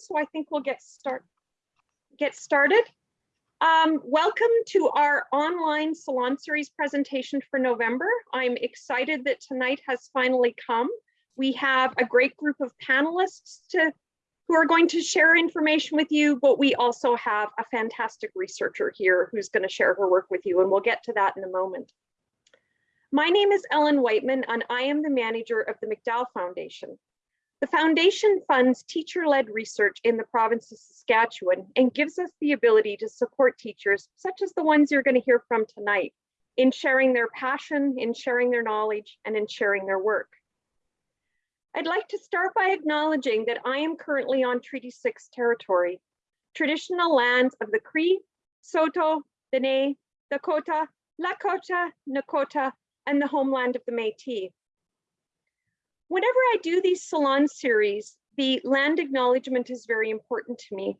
so I think we'll get start get started. Um, welcome to our online Salon Series presentation for November. I'm excited that tonight has finally come. We have a great group of panelists to, who are going to share information with you, but we also have a fantastic researcher here who's going to share her work with you, and we'll get to that in a moment. My name is Ellen Whiteman, and I am the manager of the McDowell Foundation. The foundation funds teacher-led research in the province of Saskatchewan and gives us the ability to support teachers, such as the ones you're going to hear from tonight, in sharing their passion, in sharing their knowledge, and in sharing their work. I'd like to start by acknowledging that I am currently on Treaty 6 territory, traditional lands of the Cree, Saulteaux, Dene, Dakota, Lakota, Nakota, and the homeland of the Métis. Whenever I do these salon series, the land acknowledgement is very important to me.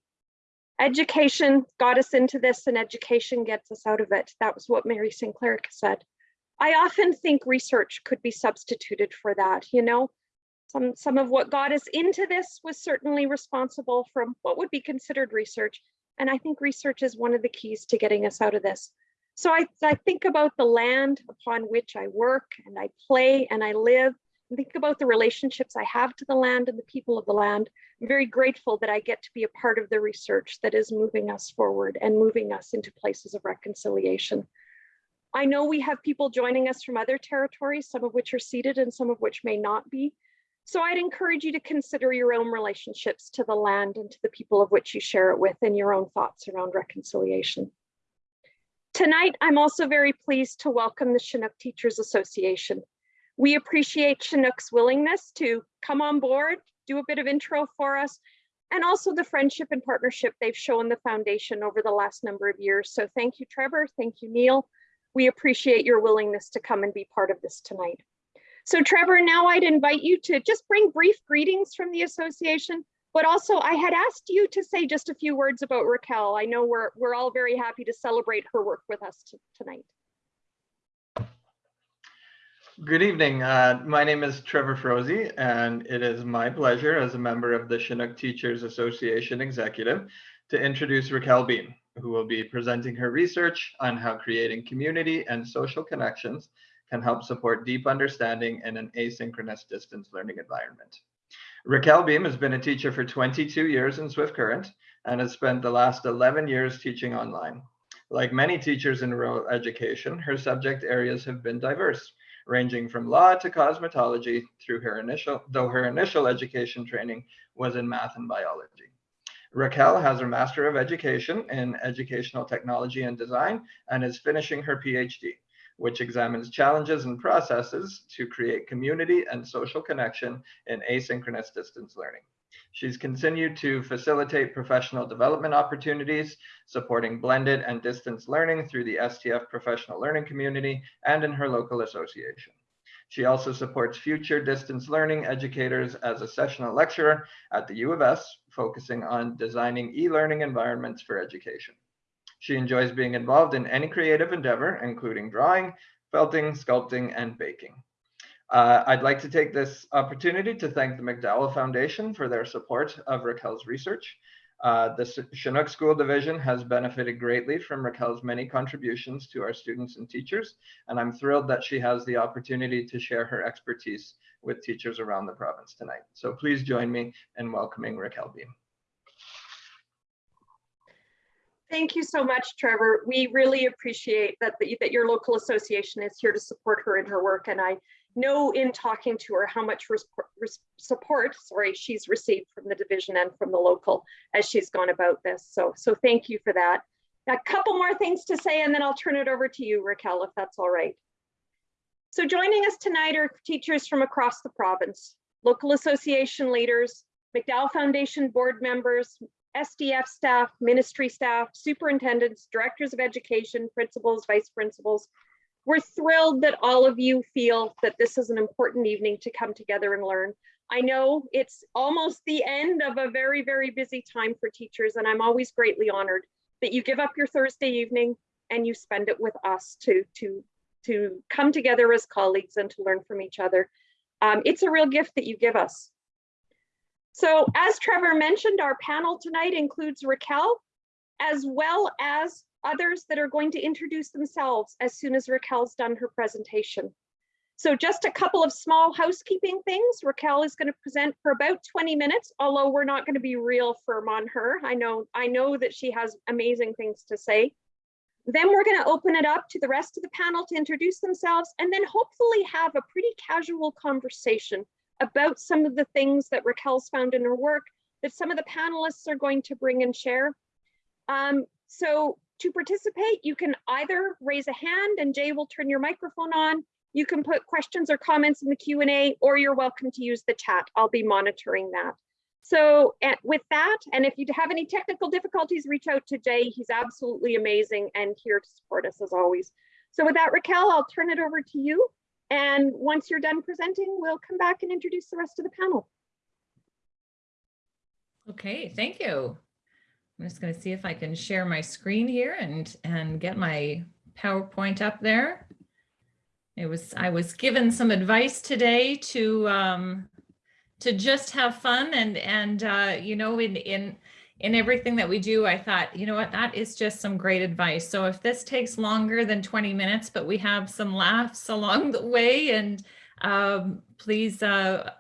Education got us into this and education gets us out of it. That was what Murray Sinclair said. I often think research could be substituted for that, you know? Some, some of what got us into this was certainly responsible from what would be considered research. And I think research is one of the keys to getting us out of this. So I, I think about the land upon which I work and I play and I live think about the relationships I have to the land and the people of the land. I'm very grateful that I get to be a part of the research that is moving us forward and moving us into places of reconciliation. I know we have people joining us from other territories, some of which are seated and some of which may not be. So I'd encourage you to consider your own relationships to the land and to the people of which you share it with and your own thoughts around reconciliation. Tonight, I'm also very pleased to welcome the Chinook Teachers Association. We appreciate Chinook's willingness to come on board, do a bit of intro for us, and also the friendship and partnership they've shown the foundation over the last number of years. So thank you, Trevor. Thank you, Neil. We appreciate your willingness to come and be part of this tonight. So Trevor, now I'd invite you to just bring brief greetings from the association, but also I had asked you to say just a few words about Raquel. I know we're, we're all very happy to celebrate her work with us tonight. Good evening. Uh, my name is Trevor Froese, and it is my pleasure as a member of the Chinook Teachers Association Executive to introduce Raquel Beam, who will be presenting her research on how creating community and social connections can help support deep understanding in an asynchronous distance learning environment. Raquel Beam has been a teacher for 22 years in Swift Current and has spent the last 11 years teaching online. Like many teachers in rural education, her subject areas have been diverse, ranging from law to cosmetology through her initial, though her initial education training was in math and biology. Raquel has her Master of Education in Educational Technology and Design and is finishing her PhD, which examines challenges and processes to create community and social connection in asynchronous distance learning. She's continued to facilitate professional development opportunities, supporting blended and distance learning through the STF professional learning community and in her local association. She also supports future distance learning educators as a sessional lecturer at the U of S, focusing on designing e-learning environments for education. She enjoys being involved in any creative endeavor, including drawing, felting, sculpting, and baking. Uh, I'd like to take this opportunity to thank the McDowell Foundation for their support of Raquel's research. Uh, the Chinook School Division has benefited greatly from Raquel's many contributions to our students and teachers, and I'm thrilled that she has the opportunity to share her expertise with teachers around the province tonight. So please join me in welcoming Raquel Beam. Thank you so much, Trevor. We really appreciate that, the, that your local association is here to support her in her work, and I know in talking to her how much support, sorry, she's received from the division and from the local as she's gone about this. So, so thank you for that. A couple more things to say and then I'll turn it over to you, Raquel, if that's all right. So joining us tonight are teachers from across the province, local association leaders, McDowell Foundation board members, STF staff, ministry staff, superintendents, directors of education, principals, vice principals, we're thrilled that all of you feel that this is an important evening to come together and learn. I know it's almost the end of a very, very busy time for teachers, and I'm always greatly honored that you give up your Thursday evening and you spend it with us to, to, to come together as colleagues and to learn from each other. Um, it's a real gift that you give us. So as Trevor mentioned, our panel tonight includes Raquel, as well as others that are going to introduce themselves as soon as Raquel's done her presentation. So just a couple of small housekeeping things. Raquel is going to present for about 20 minutes, although we're not going to be real firm on her. I know, I know that she has amazing things to say. Then we're going to open it up to the rest of the panel to introduce themselves and then hopefully have a pretty casual conversation about some of the things that Raquel's found in her work that some of the panelists are going to bring and share. Um, so to participate, you can either raise a hand and Jay will turn your microphone on. You can put questions or comments in the Q&A or you're welcome to use the chat. I'll be monitoring that. So with that, and if you have any technical difficulties, reach out to Jay. He's absolutely amazing and here to support us as always. So with that, Raquel, I'll turn it over to you. And once you're done presenting, we'll come back and introduce the rest of the panel. Okay, thank you. I'm just going to see if I can share my screen here and and get my PowerPoint up there. It was I was given some advice today to um, to just have fun and and uh, you know in in in everything that we do, I thought, you know what, that is just some great advice. So if this takes longer than 20 minutes, but we have some laughs along the way and um, please, uh,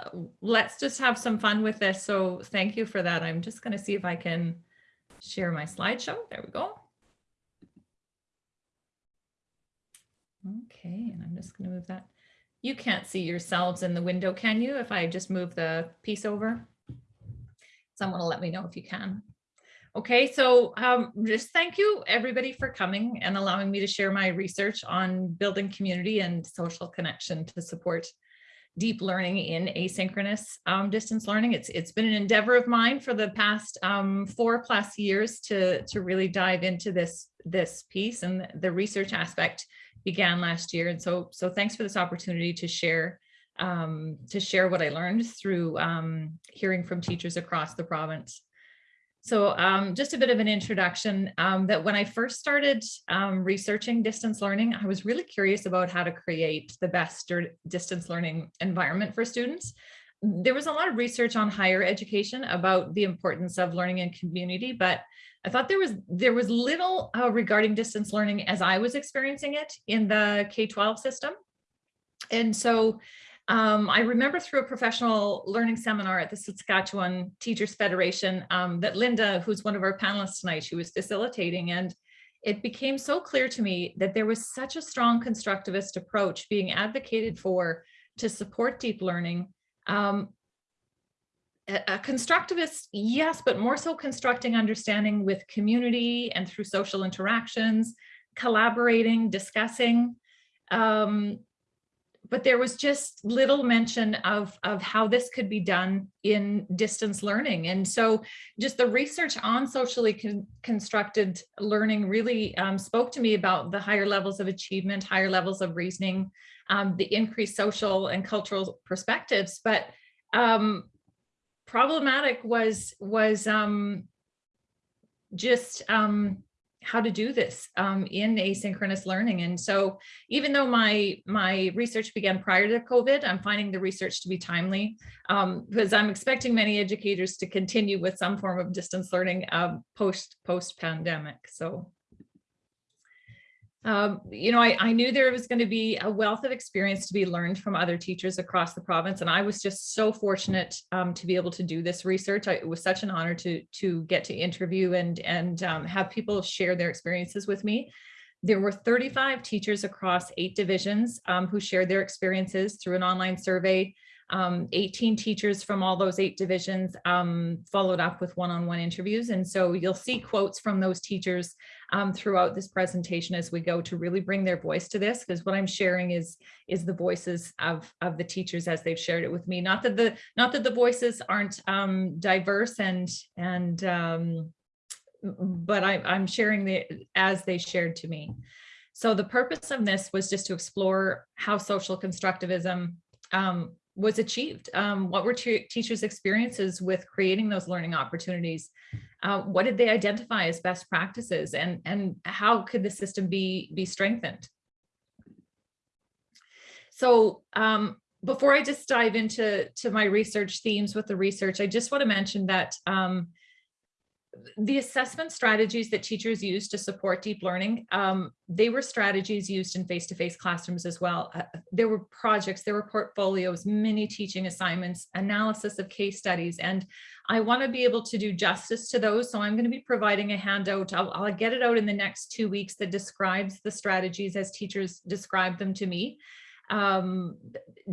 let's just have some fun with this. So thank you for that. I'm just going to see if I can share my slideshow. There we go. Okay, and I'm just going to move that. You can't see yourselves in the window, can you? If I just move the piece over? Someone will let me know if you can. Okay, so um, just thank you everybody for coming and allowing me to share my research on building community and social connection to support deep learning in asynchronous um, distance learning. It's it's been an endeavor of mine for the past um, four plus years to to really dive into this this piece and the research aspect began last year. And so so thanks for this opportunity to share um, to share what I learned through um, hearing from teachers across the province. So um, just a bit of an introduction um, that when I first started um, researching distance learning, I was really curious about how to create the best distance learning environment for students. There was a lot of research on higher education about the importance of learning in community, but I thought there was there was little uh, regarding distance learning as I was experiencing it in the K-12 system. And so um, I remember through a professional learning seminar at the Saskatchewan Teachers Federation um, that Linda, who's one of our panelists tonight, she was facilitating and it became so clear to me that there was such a strong constructivist approach being advocated for to support deep learning. Um, a, constructivist, yes, but more so constructing understanding with community and through social interactions, collaborating, discussing. Um, but there was just little mention of, of how this could be done in distance learning. And so just the research on socially con constructed learning really um, spoke to me about the higher levels of achievement, higher levels of reasoning, um, the increased social and cultural perspectives. But um, problematic was, was um, just um, how to do this um, in asynchronous learning. And so even though my my research began prior to COVID, I'm finding the research to be timely um, because I'm expecting many educators to continue with some form of distance learning uh, post post pandemic. So um, you know, I, I knew there was going to be a wealth of experience to be learned from other teachers across the province. And I was just so fortunate um, to be able to do this research. I, it was such an honor to, to get to interview and, and um, have people share their experiences with me. There were 35 teachers across eight divisions um, who shared their experiences through an online survey. Um, 18 teachers from all those eight divisions um, followed up with one-on-one -on -one interviews. And so you'll see quotes from those teachers um, throughout this presentation as we go to really bring their voice to this, because what I'm sharing is, is the voices of, of the teachers as they've shared it with me. Not that the, not that the voices aren't um, diverse and, and um, but I, I'm sharing the as they shared to me. So the purpose of this was just to explore how social constructivism um, was achieved. Um, what were teachers' experiences with creating those learning opportunities? Uh, what did they identify as best practices and, and how could the system be, be strengthened? So um, before I just dive into to my research themes with the research, I just want to mention that um, the assessment strategies that teachers use to support deep learning, um, they were strategies used in face-to-face classrooms as well. Uh, there were projects, there were portfolios, many teaching assignments, analysis of case studies, and I want to be able to do justice to those. So I'm going to be providing a handout. I'll, I'll get it out in the next two weeks that describes the strategies as teachers describe them to me um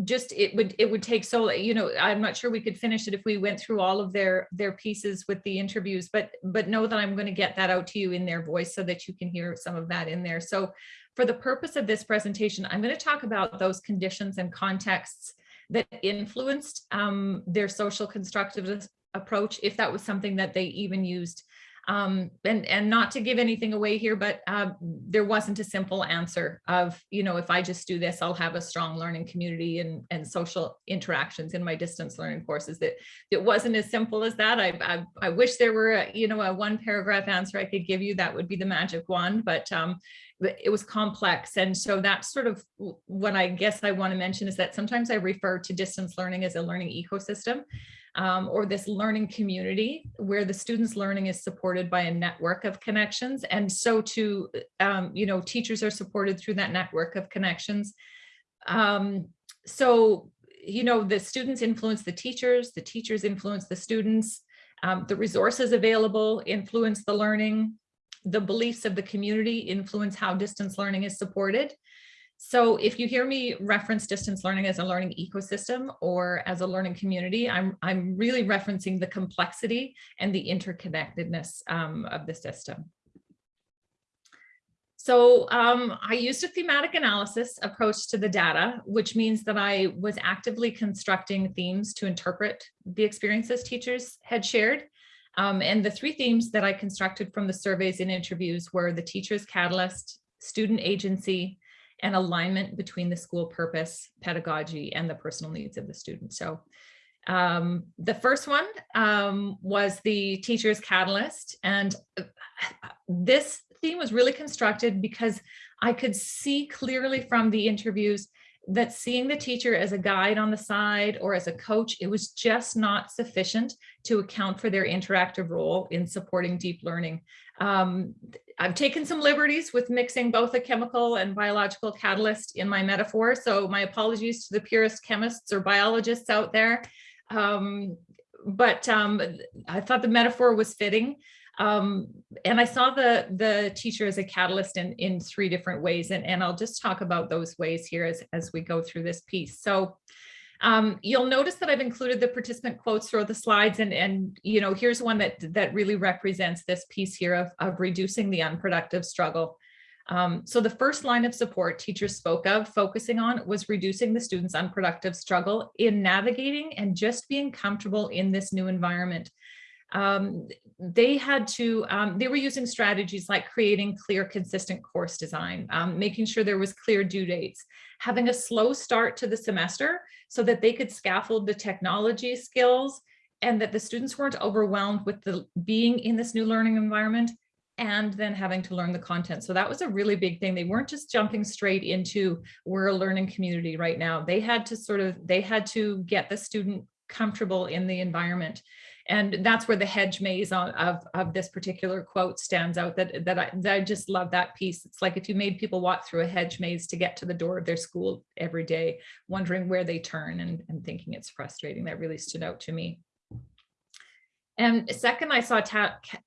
just it would it would take so you know i'm not sure we could finish it if we went through all of their their pieces with the interviews but but know that i'm going to get that out to you in their voice so that you can hear some of that in there. So for the purpose of this presentation i'm going to talk about those conditions and contexts that influenced um, their social constructivist approach if that was something that they even used um, and, and not to give anything away here, but uh, there wasn't a simple answer of, you know, if I just do this, I'll have a strong learning community and, and social interactions in my distance learning courses. That it wasn't as simple as that. I, I, I wish there were, a, you know, a one paragraph answer I could give you that would be the magic one, but um, it was complex. And so that's sort of what I guess I want to mention is that sometimes I refer to distance learning as a learning ecosystem um, or this learning community where the students learning is supported by a network of connections. And so to, um, you know, teachers are supported through that network of connections. Um, so, you know, the students influence the teachers, the teachers influence the students, um, the resources available influence the learning, the beliefs of the community influence how distance learning is supported. So if you hear me reference distance learning as a learning ecosystem or as a learning community, I'm, I'm really referencing the complexity and the interconnectedness um, of the system. So um, I used a thematic analysis approach to the data, which means that I was actively constructing themes to interpret the experiences teachers had shared. Um, and the three themes that I constructed from the surveys and interviews were the teacher's catalyst, student agency, and alignment between the school purpose, pedagogy, and the personal needs of the student. So um, the first one um, was the teacher's catalyst. And uh, this theme was really constructed because I could see clearly from the interviews that seeing the teacher as a guide on the side or as a coach, it was just not sufficient to account for their interactive role in supporting deep learning. Um, I've taken some liberties with mixing both a chemical and biological catalyst in my metaphor. So my apologies to the purist chemists or biologists out there. Um, but um, I thought the metaphor was fitting. Um, and I saw the, the teacher as a catalyst in, in three different ways. And, and I'll just talk about those ways here as, as we go through this piece. So um, you'll notice that I've included the participant quotes through the slides and, and you know, here's one that, that really represents this piece here of, of reducing the unproductive struggle. Um, so the first line of support teachers spoke of focusing on was reducing the students' unproductive struggle in navigating and just being comfortable in this new environment um, they had to, um, they were using strategies like creating clear, consistent course design, um, making sure there was clear due dates, having a slow start to the semester so that they could scaffold the technology skills and that the students weren't overwhelmed with the being in this new learning environment and then having to learn the content. So that was a really big thing. They weren't just jumping straight into we're a learning community right now. They had to sort of, they had to get the student comfortable in the environment. And that's where the hedge maze on, of, of this particular quote stands out that, that, I, that I just love that piece. It's like if you made people walk through a hedge maze to get to the door of their school every day, wondering where they turn and, and thinking it's frustrating. That really stood out to me. And second, I saw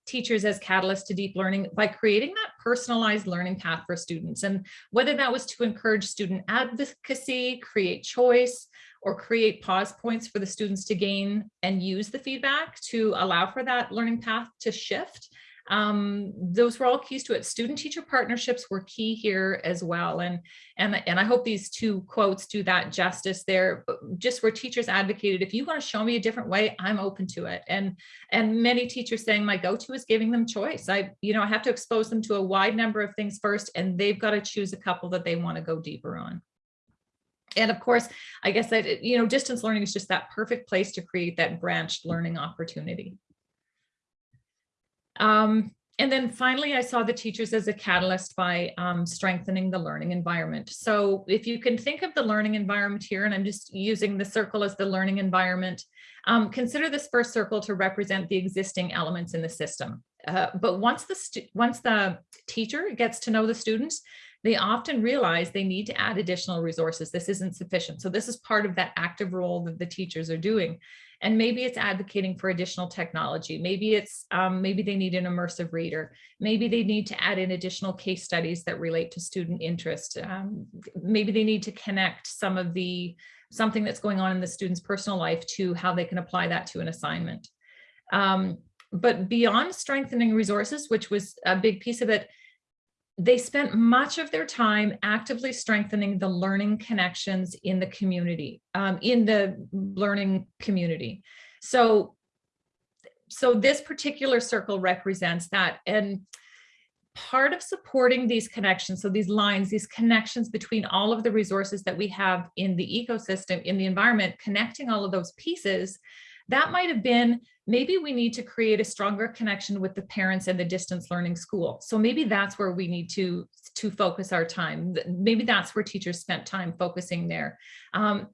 teachers as catalysts to deep learning by creating that personalized learning path for students. And whether that was to encourage student advocacy, create choice, or create pause points for the students to gain and use the feedback to allow for that learning path to shift. Um, those were all keys to it. Student teacher partnerships were key here as well. And, and, and I hope these two quotes do that justice there, just where teachers advocated, if you want to show me a different way, I'm open to it. And, and many teachers saying my go-to is giving them choice. I, you know, I have to expose them to a wide number of things first, and they've got to choose a couple that they want to go deeper on. And of course, I guess that, you know, distance learning is just that perfect place to create that branched learning opportunity. Um, and then finally, I saw the teachers as a catalyst by um, strengthening the learning environment. So if you can think of the learning environment here, and I'm just using the circle as the learning environment, um, consider this first circle to represent the existing elements in the system. Uh, but once the once the teacher gets to know the students, they often realize they need to add additional resources. This isn't sufficient. So this is part of that active role that the teachers are doing. And maybe it's advocating for additional technology. Maybe it's, um, maybe they need an immersive reader. Maybe they need to add in additional case studies that relate to student interest. Um, maybe they need to connect some of the, something that's going on in the student's personal life to how they can apply that to an assignment. Um, but beyond strengthening resources, which was a big piece of it, they spent much of their time actively strengthening the learning connections in the community, um, in the learning community. So, so this particular circle represents that. And part of supporting these connections, so these lines, these connections between all of the resources that we have in the ecosystem, in the environment, connecting all of those pieces, that might have been maybe we need to create a stronger connection with the parents and the distance learning school. So maybe that's where we need to, to focus our time. Maybe that's where teachers spent time focusing there. Um,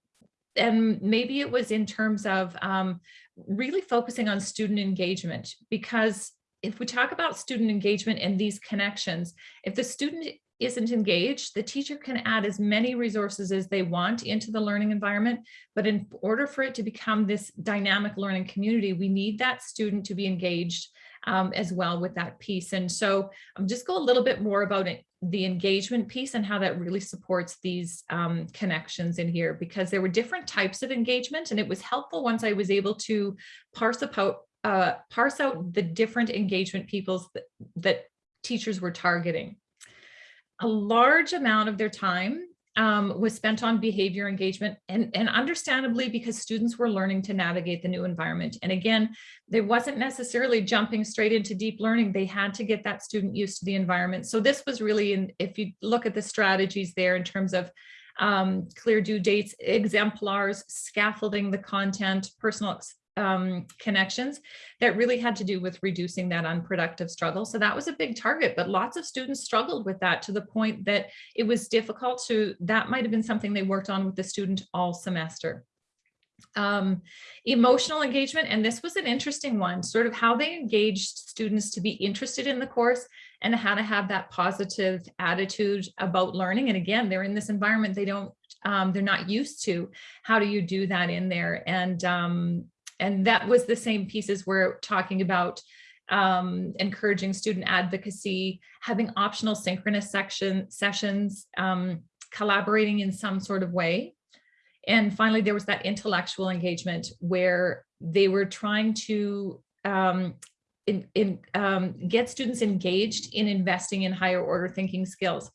and maybe it was in terms of um, really focusing on student engagement because if we talk about student engagement and these connections, if the student isn't engaged, the teacher can add as many resources as they want into the learning environment. But in order for it to become this dynamic learning community, we need that student to be engaged um, as well with that piece. And so um, just go a little bit more about it, the engagement piece and how that really supports these um, connections in here, because there were different types of engagement. And it was helpful once I was able to parse out, uh, parse out the different engagement peoples that, that teachers were targeting a large amount of their time um, was spent on behavior engagement and, and understandably because students were learning to navigate the new environment. And again, they wasn't necessarily jumping straight into deep learning. They had to get that student used to the environment. So this was really, in, if you look at the strategies there in terms of um, clear due dates, exemplars, scaffolding the content, personal um, connections that really had to do with reducing that unproductive struggle. So that was a big target, but lots of students struggled with that to the point that it was difficult to, that might have been something they worked on with the student all semester. Um, emotional engagement, and this was an interesting one, sort of how they engaged students to be interested in the course and how to have that positive attitude about learning. And again, they're in this environment they don't, um, they're not used to. How do you do that in there? And um, and that was the same pieces we're talking about um, encouraging student advocacy, having optional synchronous section sessions, um, collaborating in some sort of way. And finally, there was that intellectual engagement where they were trying to um, in, in, um, get students engaged in investing in higher order thinking skills.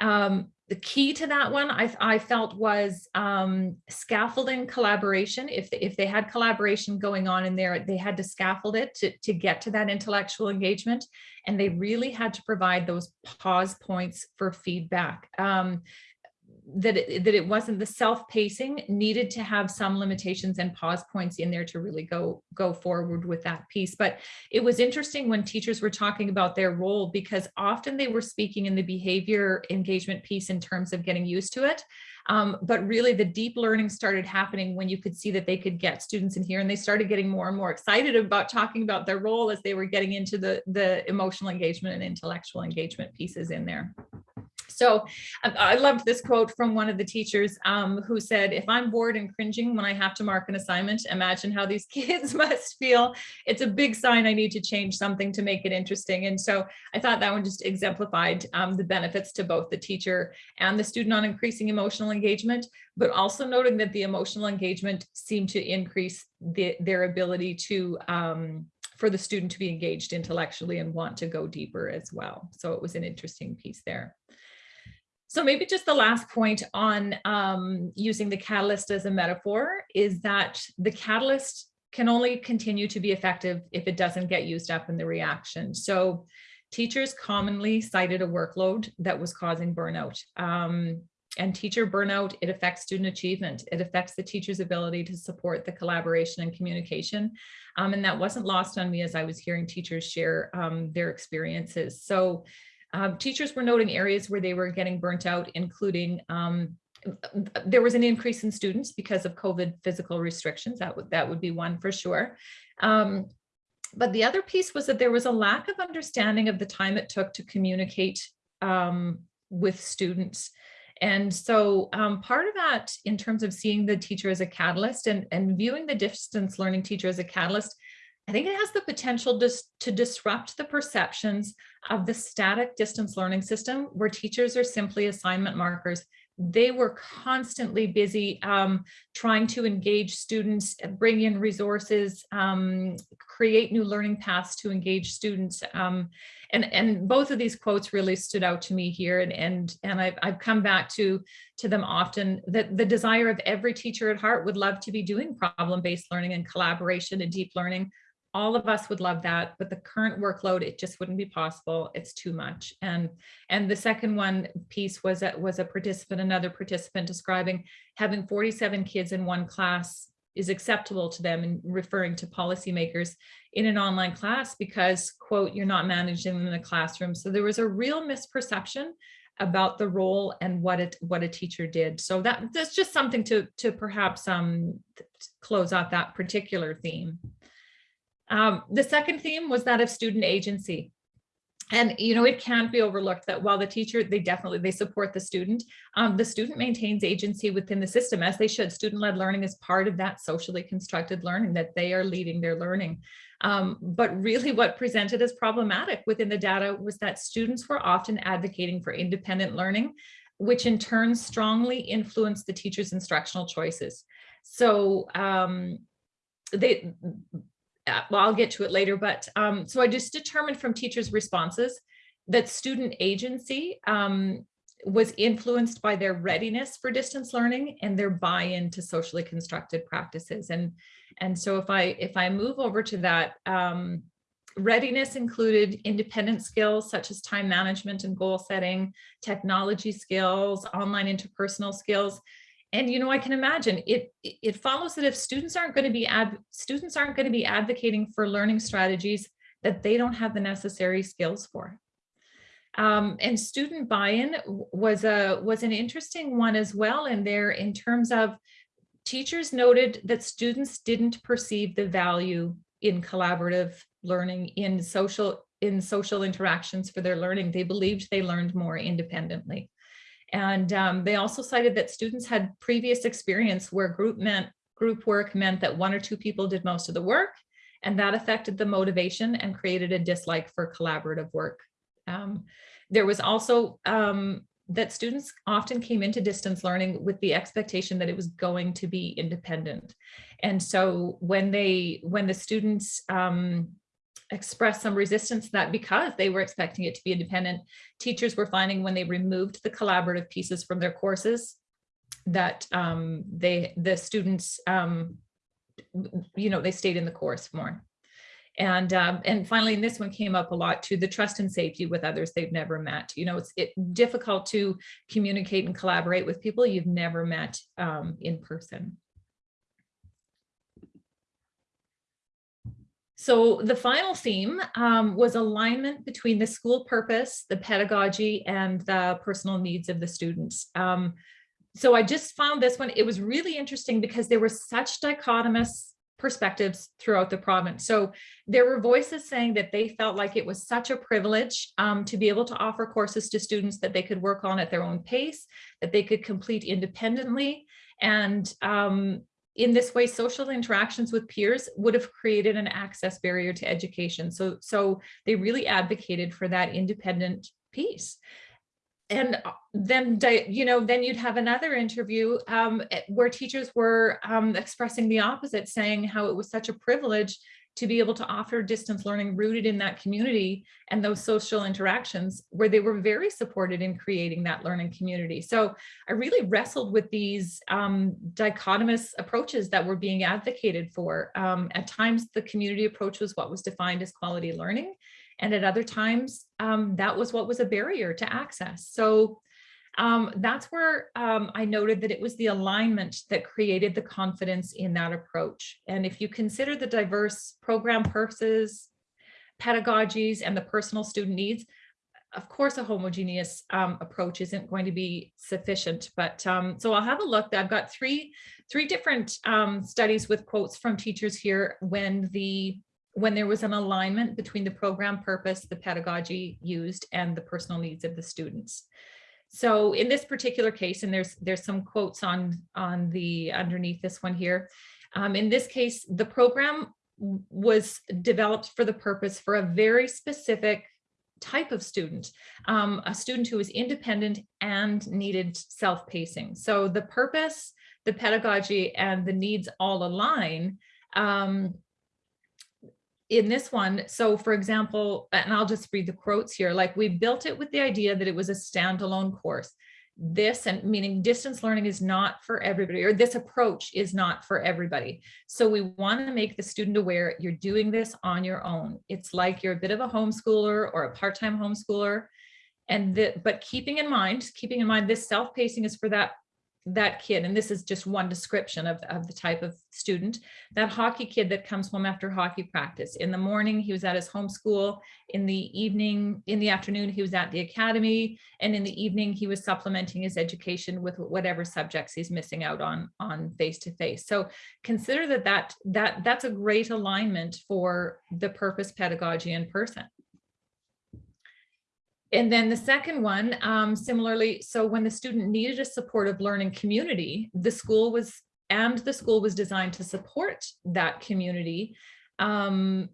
Um, the key to that one I, I felt was um, scaffolding collaboration. If, if they had collaboration going on in there, they had to scaffold it to, to get to that intellectual engagement. And they really had to provide those pause points for feedback. Um, that it, that it wasn't the self-pacing needed to have some limitations and pause points in there to really go go forward with that piece. But it was interesting when teachers were talking about their role because often they were speaking in the behavior engagement piece in terms of getting used to it. Um, but really the deep learning started happening when you could see that they could get students in here and they started getting more and more excited about talking about their role as they were getting into the the emotional engagement and intellectual engagement pieces in there so I loved this quote from one of the teachers um, who said, if I'm bored and cringing when I have to mark an assignment, imagine how these kids must feel. It's a big sign I need to change something to make it interesting. And so I thought that one just exemplified um, the benefits to both the teacher and the student on increasing emotional engagement, but also noting that the emotional engagement seemed to increase the, their ability to um, for the student to be engaged intellectually and want to go deeper as well. So it was an interesting piece there. So maybe just the last point on um, using the catalyst as a metaphor is that the catalyst can only continue to be effective if it doesn't get used up in the reaction. So teachers commonly cited a workload that was causing burnout. Um, and teacher burnout, it affects student achievement. It affects the teacher's ability to support the collaboration and communication. Um, and that wasn't lost on me as I was hearing teachers share um, their experiences. So um, teachers were noting areas where they were getting burnt out, including um, there was an increase in students because of COVID physical restrictions. That would that would be one for sure. Um, but the other piece was that there was a lack of understanding of the time it took to communicate um, with students. And so um, part of that in terms of seeing the teacher as a catalyst and, and viewing the distance learning teacher as a catalyst, I think it has the potential to, to disrupt the perceptions of the static distance learning system where teachers are simply assignment markers they were constantly busy um, trying to engage students, bring in resources, um, create new learning paths to engage students. Um, and, and both of these quotes really stood out to me here. And, and, and I've, I've come back to, to them often that the desire of every teacher at heart would love to be doing problem-based learning and collaboration and deep learning all of us would love that, but the current workload, it just wouldn't be possible. It's too much. And and the second one piece was a, was a participant, another participant describing having 47 kids in one class is acceptable to them and referring to policymakers in an online class because quote, you're not managing them in the classroom. So there was a real misperception about the role and what it what a teacher did. So that that's just something to to perhaps um close out that particular theme. Um, the second theme was that of student agency. And, you know, it can't be overlooked that while the teacher, they definitely, they support the student, um, the student maintains agency within the system as they should. Student-led learning is part of that socially constructed learning that they are leading their learning. Um, but really what presented as problematic within the data was that students were often advocating for independent learning, which in turn strongly influenced the teacher's instructional choices. So um, they well, I'll get to it later, but um, so I just determined from teachers' responses that student agency um, was influenced by their readiness for distance learning and their buy-in to socially constructed practices. And, and so if I, if I move over to that, um, readiness included independent skills such as time management and goal setting, technology skills, online interpersonal skills, and you know i can imagine it it follows that if students aren't going to be ad students aren't going to be advocating for learning strategies that they don't have the necessary skills for. Um, and student buy-in was a was an interesting one as well in there in terms of teachers noted that students didn't perceive the value in collaborative learning in social in social interactions for their learning. They believed they learned more independently and um, they also cited that students had previous experience where group meant group work meant that one or two people did most of the work and that affected the motivation and created a dislike for collaborative work. Um, there was also um, that students often came into distance learning with the expectation that it was going to be independent. And so when they when the students um, expressed some resistance to that because they were expecting it to be independent. Teachers were finding when they removed the collaborative pieces from their courses that um, they the students, um, you know, they stayed in the course more. And um, and finally, and this one came up a lot too, the trust and safety with others they've never met. You know, it's it, difficult to communicate and collaborate with people you've never met um, in person. So the final theme um, was alignment between the school purpose, the pedagogy, and the personal needs of the students. Um, so I just found this one, it was really interesting because there were such dichotomous perspectives throughout the province. So there were voices saying that they felt like it was such a privilege um, to be able to offer courses to students that they could work on at their own pace, that they could complete independently. And um, in this way, social interactions with peers would have created an access barrier to education. So, so they really advocated for that independent piece. And uh, then, you know, then you'd have another interview um, where teachers were um, expressing the opposite, saying how it was such a privilege to be able to offer distance learning rooted in that community and those social interactions where they were very supported in creating that learning community. So I really wrestled with these um, dichotomous approaches that were being advocated for. Um, at times, the community approach was what was defined as quality learning. And at other times, um, that was what was a barrier to access. So um, that's where um, I noted that it was the alignment that created the confidence in that approach. And if you consider the diverse program purposes, pedagogies, and the personal student needs, of course, a homogeneous um, approach isn't going to be sufficient. But um, so I'll have a look. I've got three three different um, studies with quotes from teachers here when the when there was an alignment between the program purpose, the pedagogy used, and the personal needs of the students. So in this particular case, and there's there's some quotes on on the underneath this one here. Um, in this case, the program was developed for the purpose for a very specific type of student, um, a student who was independent and needed self-pacing. So the purpose, the pedagogy, and the needs all align. Um, in this one, so for example, and I'll just read the quotes here, like we built it with the idea that it was a standalone course. This and meaning distance learning is not for everybody, or this approach is not for everybody. So we want to make the student aware you're doing this on your own. It's like you're a bit of a homeschooler or a part-time homeschooler. And that, but keeping in mind, keeping in mind this self-pacing is for that that kid, and this is just one description of, of the type of student, that hockey kid that comes home after hockey practice. In the morning, he was at his home school. In the evening, in the afternoon, he was at the academy. And in the evening, he was supplementing his education with whatever subjects he's missing out on on face-to-face. -face. So consider that, that that that's a great alignment for the purpose pedagogy in person. And then the second one, um, similarly, so when the student needed a supportive learning community, the school was, and the school was designed to support that community. Um,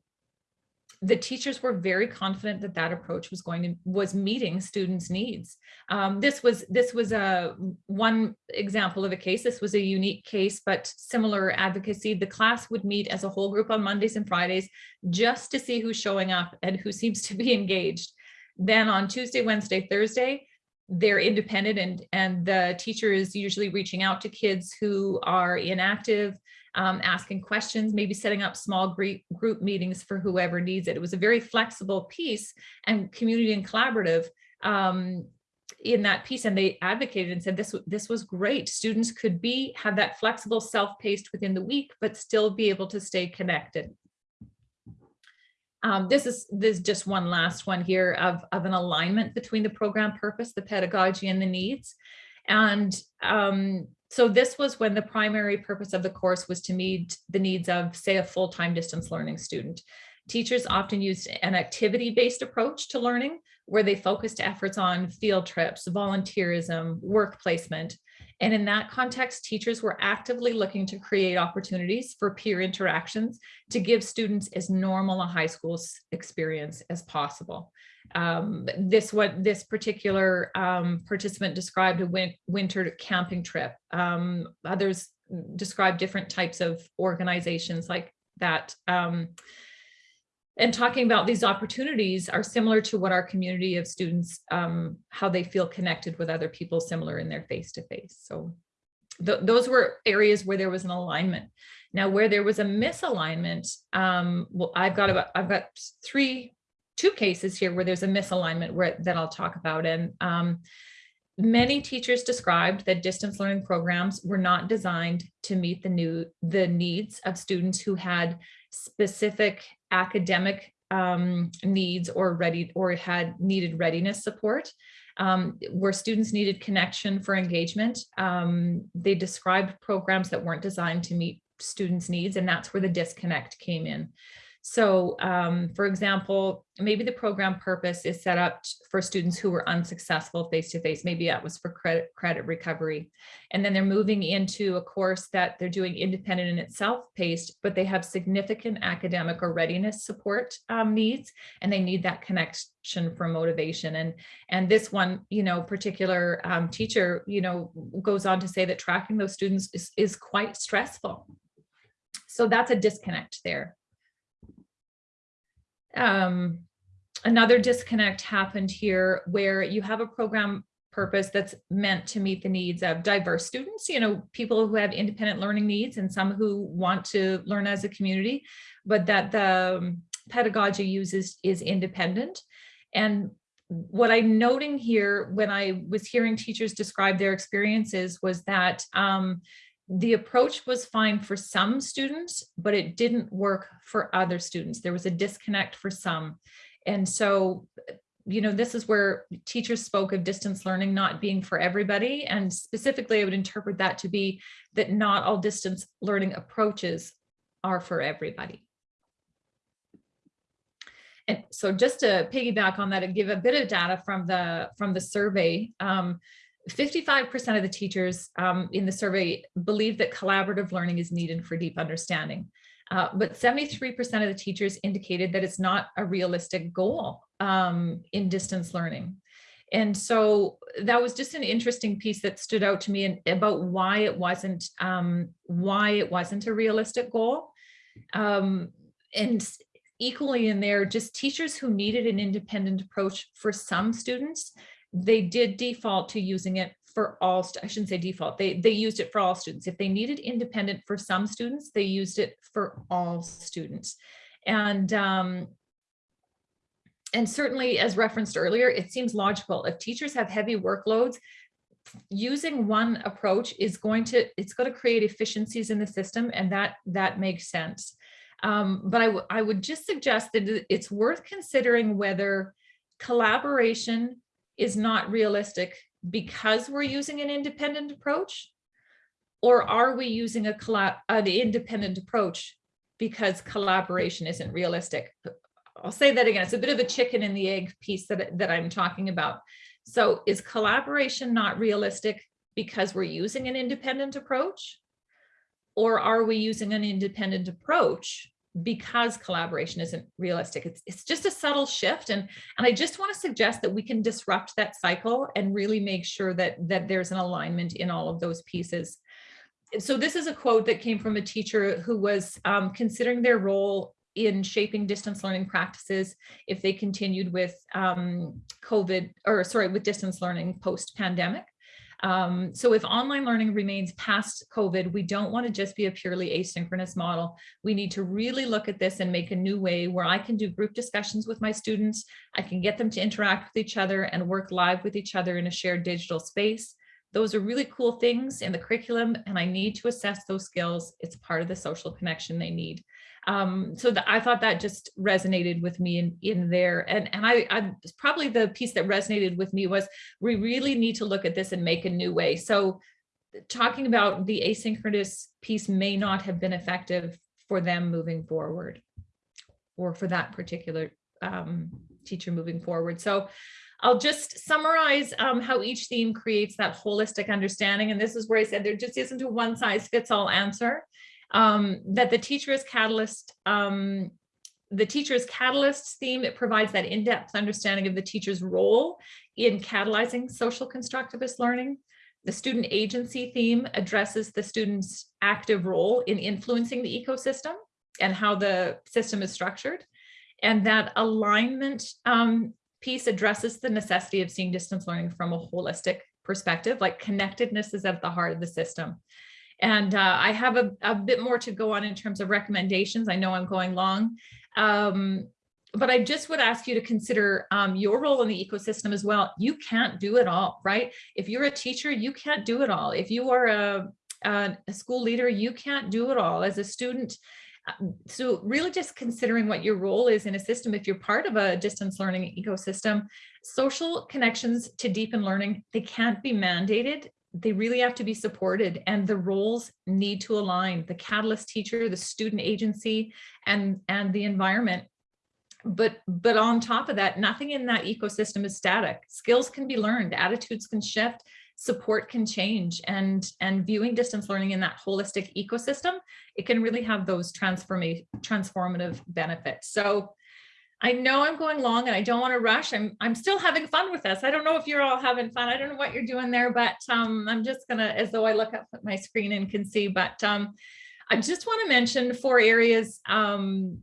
the teachers were very confident that that approach was going to was meeting students needs. Um, this was this was a one example of a case. This was a unique case but similar advocacy. The class would meet as a whole group on mondays and fridays just to see who's showing up and who seems to be engaged then on Tuesday, Wednesday, Thursday, they're independent and, and the teacher is usually reaching out to kids who are inactive, um, asking questions, maybe setting up small group, meetings for whoever needs it. It was a very flexible piece and community and collaborative um, in that piece and they advocated and said this this was great students could be have that flexible self-paced within the week but still be able to stay connected um, this is this is just one last one here of, of an alignment between the program purpose, the pedagogy and the needs. And um, so this was when the primary purpose of the course was to meet the needs of, say, a full-time distance learning student. Teachers often used an activity-based approach to learning where they focused efforts on field trips, volunteerism, work placement, and in that context, teachers were actively looking to create opportunities for peer interactions to give students as normal a high school experience as possible. Um, this what this particular um, participant described a win winter camping trip. Um, others described different types of organizations like that. And talking about these opportunities are similar to what our community of students, um, how they feel connected with other people similar in their face-to-face. -face. So th those were areas where there was an alignment. Now, where there was a misalignment, um, well, I've got about, I've got three, two cases here where there's a misalignment where, that I'll talk about. And um, many teachers described that distance learning programs were not designed to meet the new the needs of students who had specific academic um, needs or ready or had needed readiness support. Um, where students needed connection for engagement. Um, they described programs that weren't designed to meet students' needs, and that's where the disconnect came in. So um, for example, maybe the program purpose is set up for students who were unsuccessful face-to-face. -face. Maybe that was for credit, credit recovery. And then they're moving into a course that they're doing independent and itself paced, but they have significant academic or readiness support um, needs, and they need that connection for motivation. And, and this one, you know, particular um, teacher, you know, goes on to say that tracking those students is, is quite stressful. So that's a disconnect there um, another disconnect happened here where you have a program purpose that's meant to meet the needs of diverse students, you know, people who have independent learning needs and some who want to learn as a community, but that the um, pedagogy uses is independent. And what I'm noting here when I was hearing teachers describe their experiences was that um, the approach was fine for some students, but it didn't work for other students. There was a disconnect for some. And so, you know, this is where teachers spoke of distance learning not being for everybody. And specifically, I would interpret that to be that not all distance learning approaches are for everybody. And so just to piggyback on that and give a bit of data from the from the survey, um, 55% of the teachers um, in the survey believe that collaborative learning is needed for deep understanding. Uh, but 73% of the teachers indicated that it's not a realistic goal um, in distance learning. And so that was just an interesting piece that stood out to me and about why it wasn't um, why it wasn't a realistic goal. Um, and equally in there, just teachers who needed an independent approach for some students, they did default to using it for all, I shouldn't say default, they, they used it for all students. If they needed independent for some students, they used it for all students. And, um, and certainly as referenced earlier, it seems logical. If teachers have heavy workloads, using one approach is going to, it's going to create efficiencies in the system and that, that makes sense. Um, but I, I would just suggest that it's worth considering whether collaboration is not realistic because we're using an independent approach? Or are we using a collab an independent approach because collaboration isn't realistic? I'll say that again. It's a bit of a chicken and the egg piece that that i'm talking about. So is collaboration not realistic because we're using an independent approach? Or are we using an independent approach because collaboration isn't realistic. It's, it's just a subtle shift. And, and I just want to suggest that we can disrupt that cycle and really make sure that, that there's an alignment in all of those pieces. So this is a quote that came from a teacher who was um, considering their role in shaping distance learning practices if they continued with um, COVID or sorry, with distance learning post pandemic. Um, so if online learning remains past COVID, we don't want to just be a purely asynchronous model. We need to really look at this and make a new way where I can do group discussions with my students. I can get them to interact with each other and work live with each other in a shared digital space. Those are really cool things in the curriculum and I need to assess those skills. It's part of the social connection they need. Um, so the, I thought that just resonated with me in, in there. And, and I, I probably the piece that resonated with me was we really need to look at this and make a new way. So talking about the asynchronous piece may not have been effective for them moving forward or for that particular um, teacher moving forward. So I'll just summarize um, how each theme creates that holistic understanding. And this is where I said there just isn't a one size fits all answer um, that the teacher is catalyst, um, the teacher's catalyst theme, it provides that in-depth understanding of the teacher's role in catalyzing social constructivist learning. The student agency theme addresses the student's active role in influencing the ecosystem and how the system is structured. And that alignment um, piece addresses the necessity of seeing distance learning from a holistic perspective, like connectedness is at the heart of the system. And uh, I have a, a, bit more to go on in terms of recommendations. I know I'm going long, um, but I just would ask you to consider um, your role in the ecosystem as well. You can't do it all, right? If you're a teacher, you can't do it all. If you are a, a, school leader, you can't do it all. As a student, um, so really just considering what your role is in a system, if you're part of a distance learning ecosystem, social connections to deepen learning, they can't be mandated they really have to be supported and the roles need to align. The catalyst teacher the student agency and and the environment. But but on top of that nothing in that ecosystem is static. Skills can be learned attitudes can shift support can change and and viewing distance learning in that holistic ecosystem it can really have those transformation transformative benefits. So I know I'm going long and I don't want to rush. I'm I'm still having fun with this. I don't know if you're all having fun. I don't know what you're doing there, but um, I'm just gonna, as though I look up at my screen and can see, but um, I just want to mention four areas um,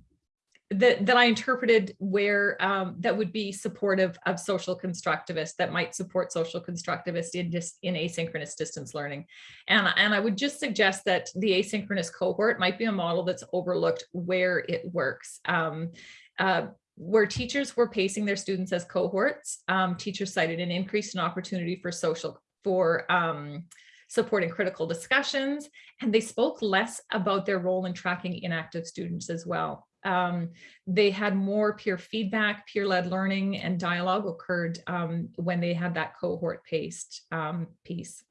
that, that I interpreted where um, that would be supportive of social constructivists that might support social constructivists in just in asynchronous distance learning. And, and I would just suggest that the asynchronous cohort might be a model that's overlooked where it works. Um, uh, where teachers were pacing their students as cohorts, um, teachers cited an increase in opportunity for social, for um, supporting critical discussions, and they spoke less about their role in tracking inactive students as well. Um, they had more peer feedback, peer-led learning and dialogue occurred um, when they had that cohort-paced um, piece.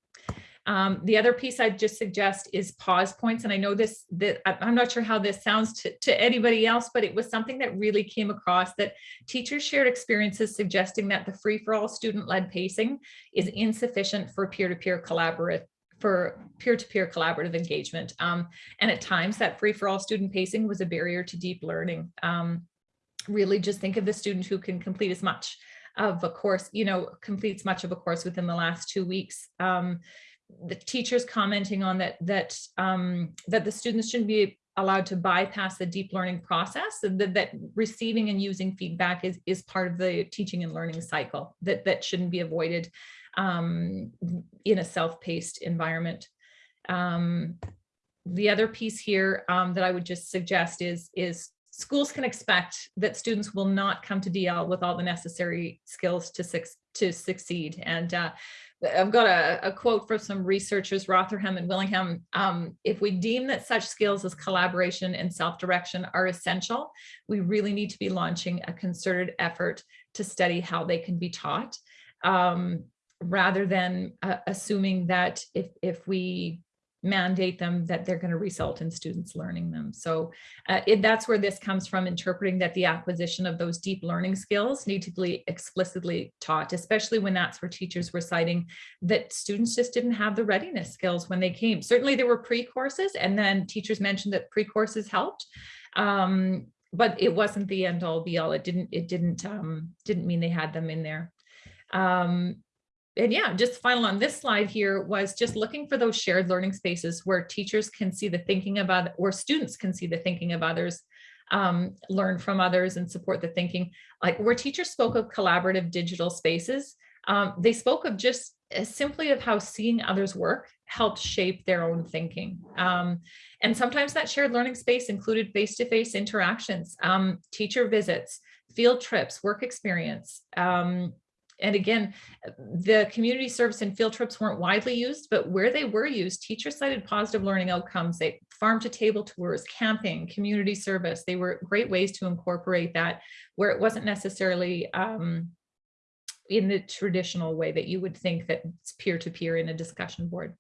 Um, the other piece I'd just suggest is pause points. And I know this, that I'm not sure how this sounds to, to anybody else, but it was something that really came across that teachers shared experiences suggesting that the free-for-all student-led pacing is insufficient for peer-to-peer collaborative for peer-to-peer collaborative engagement. Um, and at times that free-for-all student pacing was a barrier to deep learning. Um, really just think of the student who can complete as much of a course, you know, completes much of a course within the last two weeks. Um, the teachers commenting on that that um, that the students shouldn't be allowed to bypass the deep learning process that, that receiving and using feedback is is part of the teaching and learning cycle that that shouldn't be avoided um, in a self-paced environment. Um, the other piece here um, that I would just suggest is is schools can expect that students will not come to DL with all the necessary skills to, suc to succeed. And uh, I've got a, a, quote from some researchers, Rotherham and Willingham. Um, if we deem that such skills as collaboration and self-direction are essential, we really need to be launching a concerted effort to study how they can be taught. Um, rather than uh, assuming that if, if we mandate them that they're going to result in students learning them. So uh, it, that's where this comes from, interpreting that the acquisition of those deep learning skills need to be explicitly taught, especially when that's where teachers were citing that students just didn't have the readiness skills when they came. Certainly there were pre-courses and then teachers mentioned that pre-courses helped. Um, but it wasn't the end all be all. It didn't, it didn't, um, didn't mean they had them in there. Um, and yeah, just final on this slide here was just looking for those shared learning spaces where teachers can see the thinking of other, or students can see the thinking of others, um, learn from others and support the thinking. Like where teachers spoke of collaborative digital spaces, um, they spoke of just as simply of how seeing others work helped shape their own thinking. Um, and sometimes that shared learning space included face-to-face -face interactions, um, teacher visits, field trips, work experience, um, and again, the community service and field trips weren't widely used, but where they were used, teachers cited positive learning outcomes, they farm to table tours, camping, community service. They were great ways to incorporate that where it wasn't necessarily um, in the traditional way that you would think that it's peer-to-peer -peer in a discussion board.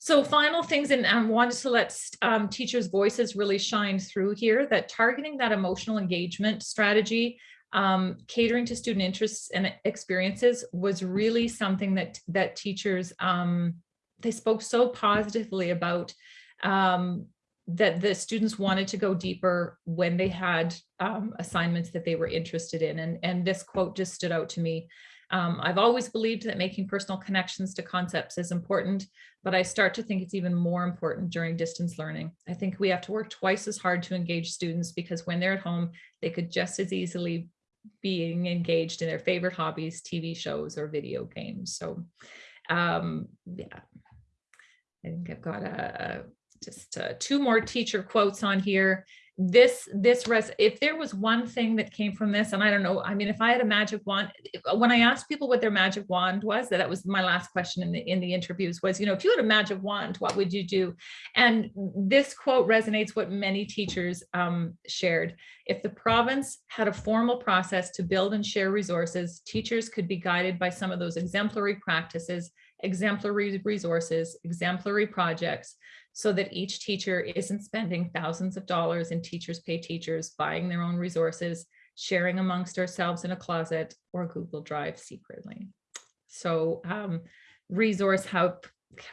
So final things, and I wanted to let um, teachers' voices really shine through here, that targeting that emotional engagement strategy um, catering to student interests and experiences was really something that that teachers um, they spoke so positively about um, that the students wanted to go deeper when they had um, assignments that they were interested in. And, and this quote just stood out to me. Um, I've always believed that making personal connections to concepts is important, but I start to think it's even more important during distance learning. I think we have to work twice as hard to engage students because when they're at home, they could just as easily being engaged in their favorite hobbies, TV shows or video games. So um, yeah, I think I've got a, just uh, two more teacher quotes on here this this res if there was one thing that came from this and i don't know i mean if i had a magic wand when i asked people what their magic wand was that, that was my last question in the in the interviews was you know if you had a magic wand what would you do? And this quote resonates what many teachers um, shared. If the province had a formal process to build and share resources teachers could be guided by some of those exemplary practices exemplary resources exemplary projects so that each teacher isn't spending thousands of dollars in teachers pay teachers, buying their own resources, sharing amongst ourselves in a closet or Google Drive secretly. So um, resource help,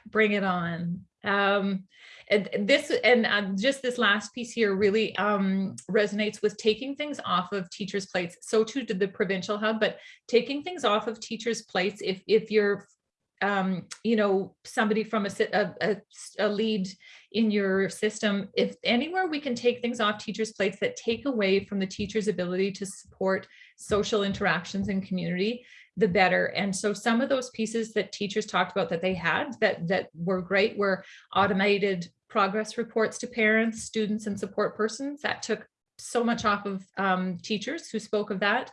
bring it on. Um, and this and uh, just this last piece here really um, resonates with taking things off of teachers' plates. So too did the provincial hub, but taking things off of teachers' plates if if you're um, you know, somebody from a, a, a, lead in your system, if anywhere we can take things off teachers' plates that take away from the teacher's ability to support social interactions and community, the better. And so some of those pieces that teachers talked about that they had that, that were great were automated progress reports to parents, students, and support persons. That took so much off of um, teachers who spoke of that.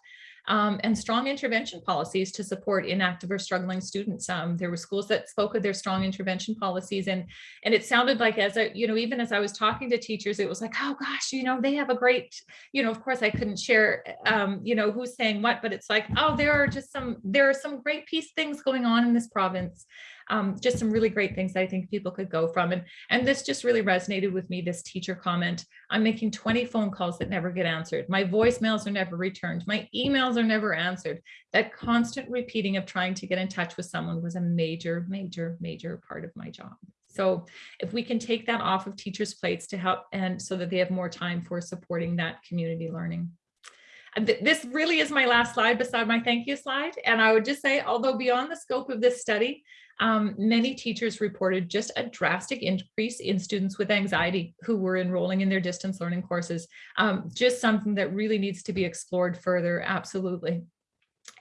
Um, and strong intervention policies to support inactive or struggling students. Um, there were schools that spoke of their strong intervention policies and and it sounded like as I, you know, even as I was talking to teachers, it was like, oh gosh, you know, they have a great, you know, of course I couldn't share, um, you know, who's saying what, but it's like, oh, there are just some, there are some great peace things going on in this province um, just some really great things I think people could go from. And, and this just really resonated with me, this teacher comment. I'm making 20 phone calls that never get answered. My voicemails are never returned. My emails are never answered. That constant repeating of trying to get in touch with someone was a major, major, major part of my job. So if we can take that off of teachers' plates to help and so that they have more time for supporting that community learning. This really is my last slide beside my thank you slide. And I would just say, although beyond the scope of this study, um, many teachers reported just a drastic increase in students with anxiety who were enrolling in their distance learning courses. Um, just something that really needs to be explored further, absolutely.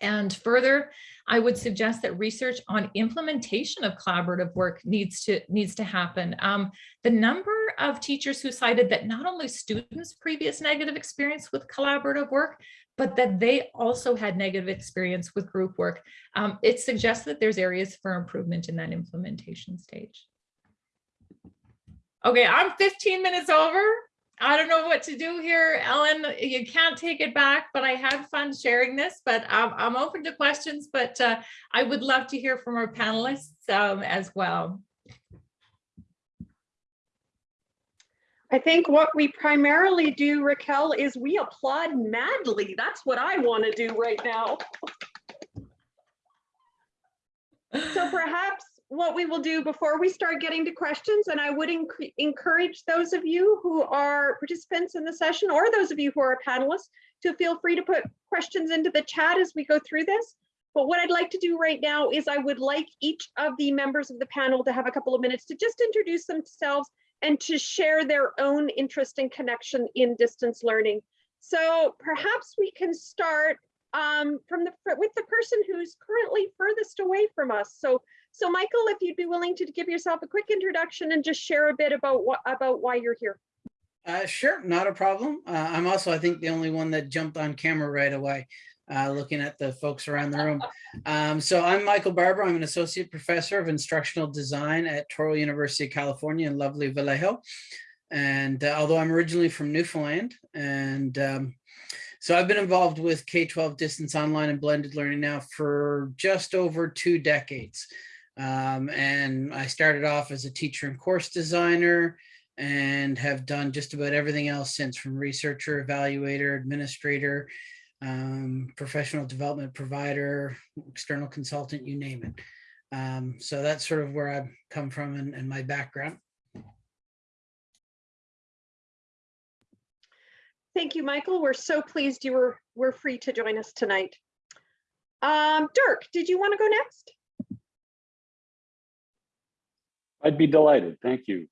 And further, I would suggest that research on implementation of collaborative work needs to needs to happen. Um, the number of teachers who cited that not only students' previous negative experience with collaborative work, but that they also had negative experience with group work. Um, it suggests that there's areas for improvement in that implementation stage. Okay, I'm 15 minutes over. I don't know what to do here, Ellen. You can't take it back, but I had fun sharing this, but I'm, I'm open to questions, but uh, I would love to hear from our panelists um, as well. I think what we primarily do, Raquel, is we applaud madly. That's what I want to do right now. So perhaps what we will do before we start getting to questions, and I would enc- encourage those of you who are participants in the session or those of you who are panelists to feel free to put questions into the chat as we go through this. But what I'd like to do right now is I would like each of the members of the panel to have a couple of minutes to just introduce themselves and to share their own interest and connection in distance learning. So perhaps we can start um, from the with the person who's currently furthest away from us. So, so Michael, if you'd be willing to give yourself a quick introduction and just share a bit about what about why you're here. Uh, sure, not a problem. Uh, I'm also, I think, the only one that jumped on camera right away, uh, looking at the folks around the room. Um, so I'm Michael Barbour. I'm an associate professor of instructional design at Touro University of California in lovely Vallejo. And uh, although I'm originally from Newfoundland, and um, so I've been involved with K-12 distance online and blended learning now for just over two decades. Um, and I started off as a teacher and course designer and have done just about everything else since from researcher, evaluator, administrator, um, professional development provider, external consultant, you name it. Um, so that's sort of where I've come from and, and my background. Thank you, Michael. We're so pleased you were, were free to join us tonight. Um, Dirk, did you want to go next? I'd be delighted. Thank you.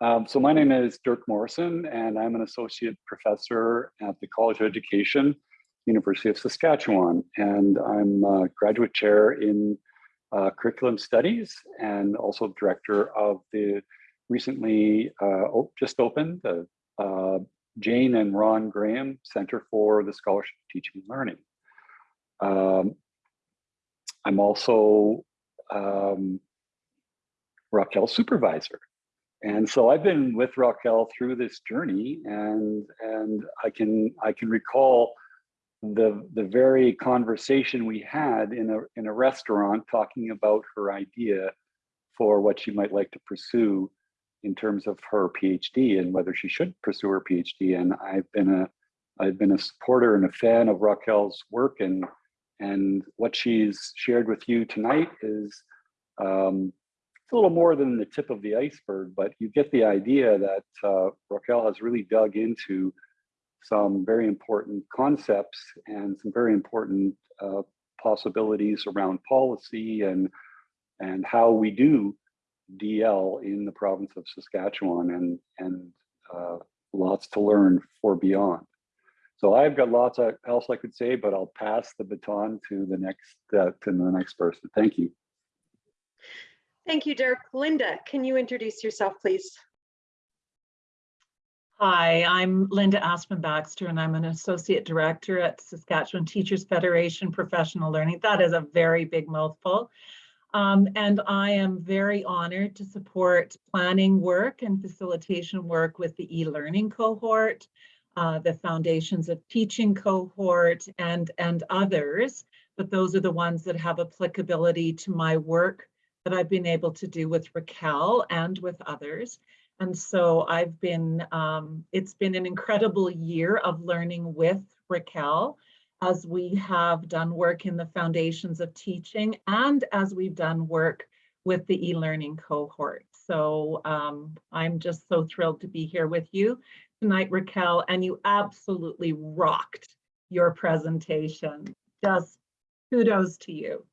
Um, so my name is Dirk Morrison, and I'm an associate professor at the College of Education, University of Saskatchewan, and I'm a graduate chair in uh, curriculum studies and also director of the recently uh, just opened the uh, Jane and Ron Graham Center for the Scholarship of Teaching and Learning. Um, I'm also um, Raquel's supervisor. And so I've been with Raquel through this journey and and I can I can recall the the very conversation we had in a in a restaurant talking about her idea for what she might like to pursue in terms of her PhD and whether she should pursue her PhD. And I've been a I've been a supporter and a fan of Raquel's work and and what she's shared with you tonight is um, a little more than the tip of the iceberg, but you get the idea that uh, Raquel has really dug into some very important concepts and some very important uh, possibilities around policy and and how we do DL in the province of Saskatchewan and and uh, lots to learn for beyond. So I've got lots of else I could say, but I'll pass the baton to the next uh, to the next person. Thank you. Thank you, Dirk. Linda, can you introduce yourself, please? Hi, I'm Linda Aspen Baxter, and I'm an Associate Director at Saskatchewan Teachers Federation Professional Learning. That is a very big mouthful. Um, and I am very honored to support planning work and facilitation work with the e-learning cohort, uh, the Foundations of Teaching cohort, and, and others. But those are the ones that have applicability to my work that I've been able to do with Raquel and with others. And so I've been, um, it's been an incredible year of learning with Raquel as we have done work in the foundations of teaching and as we've done work with the e-learning cohort. So um, I'm just so thrilled to be here with you tonight, Raquel, and you absolutely rocked your presentation. Just kudos to you.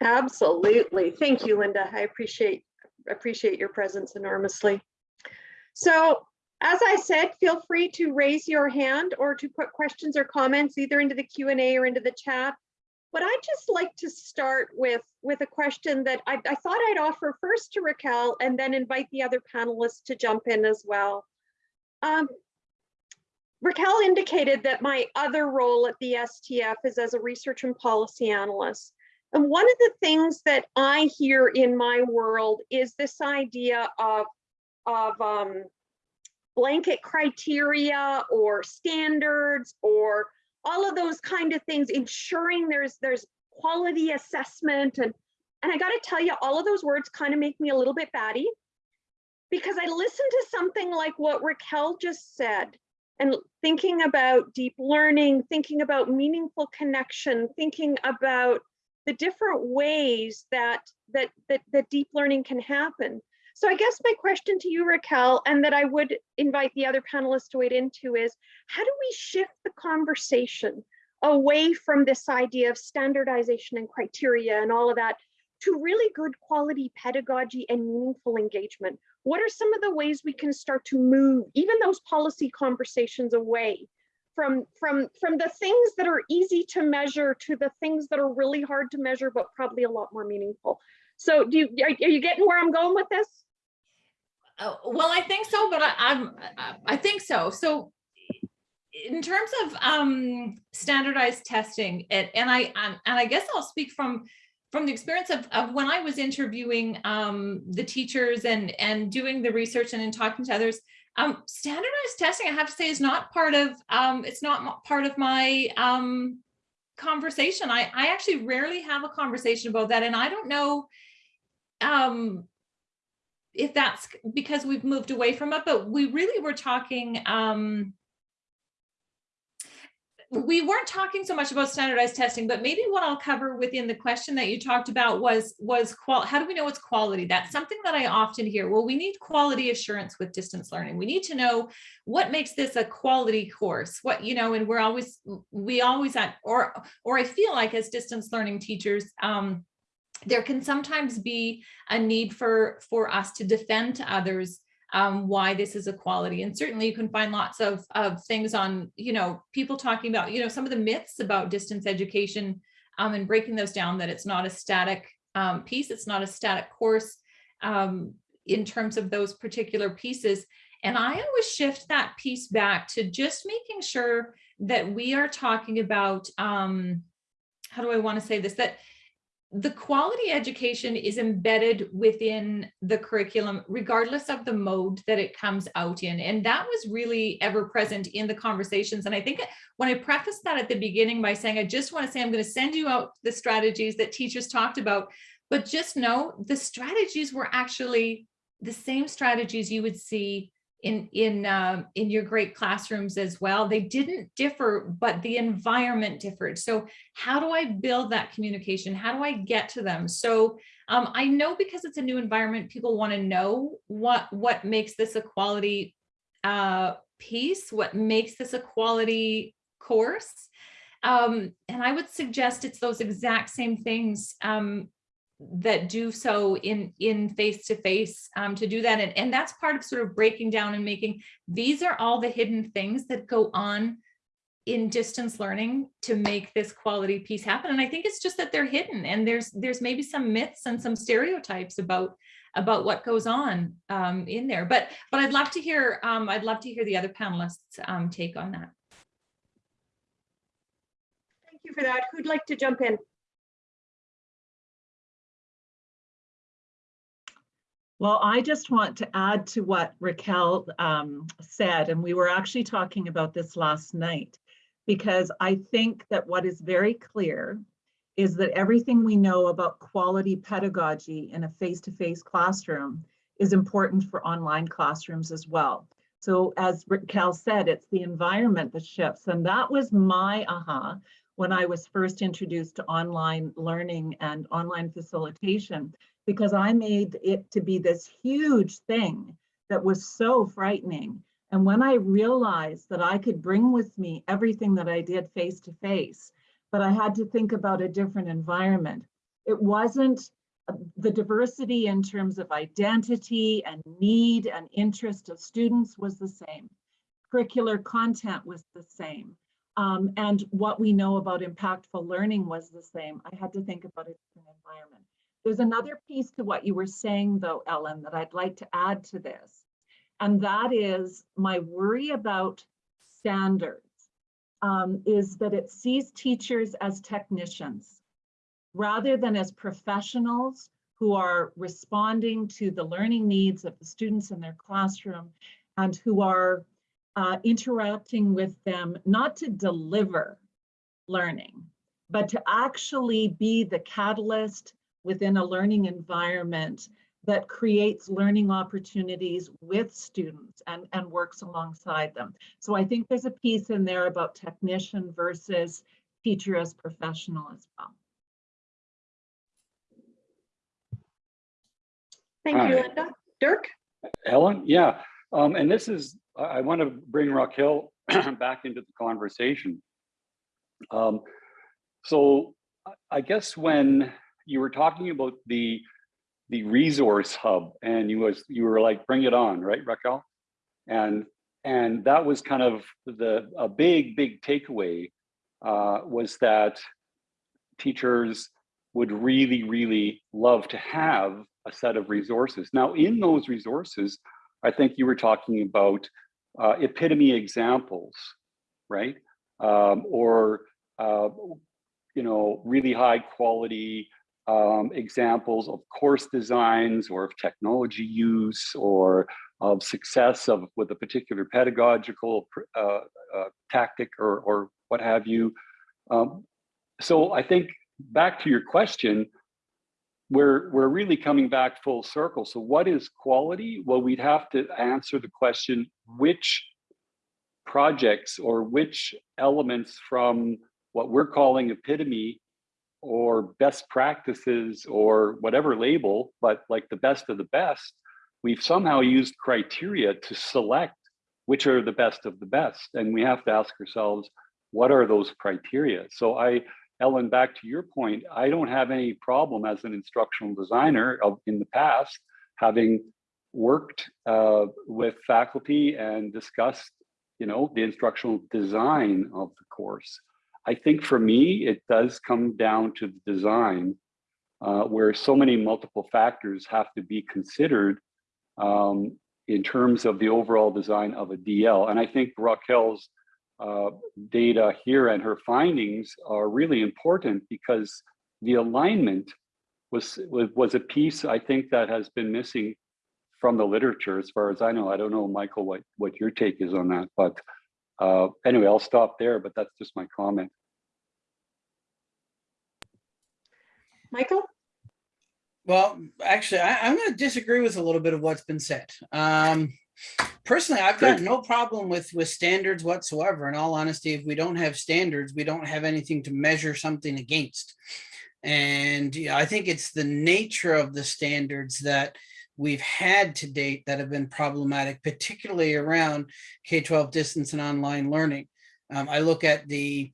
Absolutely. Thank you, Linda. I appreciate appreciate your presence enormously. So as I said, feel free to raise your hand or to put questions or comments either into the Q&A or into the chat. But I'd just like to start with, with a question that I, I thought I'd offer first to Raquel and then invite the other panelists to jump in as well. Um, Raquel indicated that my other role at the STF is as a research and policy analyst. And one of the things that I hear in my world is this idea of, of um, blanket criteria or standards or all of those kind of things, ensuring there's there's quality assessment. And, and I gotta tell you, all of those words kind of make me a little bit batty because I listened to something like what Raquel just said and thinking about deep learning, thinking about meaningful connection, thinking about the different ways that, that, that, that deep learning can happen. So I guess my question to you, Raquel, and that I would invite the other panelists to wade into is, how do we shift the conversation away from this idea of standardization and criteria and all of that to really good quality pedagogy and meaningful engagement? What are some of the ways we can start to move even those policy conversations away from from from the things that are easy to measure to the things that are really hard to measure but probably a lot more meaningful so do you are, are you getting where i'm going with this Oh, well, I think so, but I, I'm, I- think so. So in terms of um, standardized testing, and, and I, and and I guess I'll speak from, from the experience of, of when I was interviewing um, the teachers and, and doing the research and in talking to others, um, standardized testing, I have to say, is not part of, um, it's not part of my um, conversation. I, I actually rarely have a conversation about that, and I don't know um, if that's because we've moved away from it, but we really were talking, um, we weren't talking so much about standardized testing, but maybe what I'll cover within the question that you talked about was, was qual, how do we know it's quality? That's something that I often hear. Well, we need quality assurance with distance learning. We need to know what makes this a quality course, what, you know, and we're always, we always at, or, or I feel like as distance learning teachers, um, there can sometimes be a need for for us to defend to others um, why this is a quality. And certainly you can find lots of, of things on, you know, people talking about, you know, some of the myths about distance education um, and breaking those down that it's not a static um, piece, it's not a static course um, in terms of those particular pieces. And I always shift that piece back to just making sure that we are talking about, um, how do I want to say this, that the quality education is embedded within the curriculum, regardless of the mode that it comes out in. And that was really ever present in the conversations. And I think when I prefaced that at the beginning by saying, I just want to say, I'm going to send you out the strategies that teachers talked about, but just know the strategies were actually the same strategies you would see in in um, in your great classrooms as well. They didn't differ, but the environment differed. So how do I build that communication? How do I get to them? So um, I know because it's a new environment, people want to know what what makes this a quality uh, piece, what makes this a quality course. Um, and I would suggest it's those exact same things um, that do so in in face to face um, to do that and, and that's part of sort of breaking down and making these are all the hidden things that go on in distance learning to make this quality piece happen. And I think it's just that they're hidden and there's there's maybe some myths and some stereotypes about about what goes on um, in there. But but I'd love to hear um, I'd love to hear the other panelists um, take on that. Thank you for that. Who'd like to jump in? Well, I just want to add to what Raquel um, said, and we were actually talking about this last night, because I think that what is very clear is that everything we know about quality pedagogy in a face-to-face classroom is important for online classrooms as well. So as Raquel said, it's the environment that shifts, and that was my aha when I was first introduced to online learning and online facilitation because I made it to be this huge thing that was so frightening. And when I realized that I could bring with me everything that I did face to face, but I had to think about a different environment. It wasn't uh, the diversity in terms of identity and need and interest of students was the same. Curricular content was the same. Um, and what we know about impactful learning was the same. I had to think about a different environment. There's another piece to what you were saying though, Ellen, that I'd like to add to this. And that is my worry about standards um, is that it sees teachers as technicians rather than as professionals who are responding to the learning needs of the students in their classroom and who are uh, interacting with them not to deliver learning, but to actually be the catalyst within a learning environment that creates learning opportunities with students and, and works alongside them. So I think there's a piece in there about technician versus teacher as professional as well. Thank you, Linda. Dirk? Ellen, yeah, um, and this is, I, I want to bring Raquel back into the conversation. Um, so I- I guess when you were talking about the the resource hub and you was you were like bring it on right Raquel? And and that was kind of the a big big takeaway uh, was that teachers would really really love to have a set of resources. Now in those resources I think you were talking about uh, epitome examples right? Um, or uh, you know really high quality um, examples of course designs or of technology use or of success of with a particular pedagogical uh, uh, tactic or, or what have you. Um, so I think back to your question, we're, we're really coming back full circle. So what is quality? Well, we'd have to answer the question, which projects or which elements from what we're calling epitome or best practices or whatever label, but like the best of the best, we've somehow used criteria to select which are the best of the best. And we have to ask ourselves, what are those criteria? So I, Ellen, back to your point, I don't have any problem as an instructional designer of, in the past, having worked uh, with faculty and discussed, you know, the instructional design of the course. I think for me, it does come down to the design uh, where so many multiple factors have to be considered um, in terms of the overall design of a DL. And I think Raquel's uh, data here and her findings are really important because the alignment was, was, a piece I think that has been missing from the literature as far as I know. I don't know, Michael, what, what your take is on that, but uh, anyway, I'll stop there, but that's just my comment. Michael? Well, actually, I, I'm going to disagree with a little bit of what's been said. Um, personally, I've got no problem with with standards whatsoever. In all honesty, if we don't have standards, we don't have anything to measure something against. And yeah, I think it's the nature of the standards that we've had to date that have been problematic, particularly around K-12 distance and online learning. Um, I look at the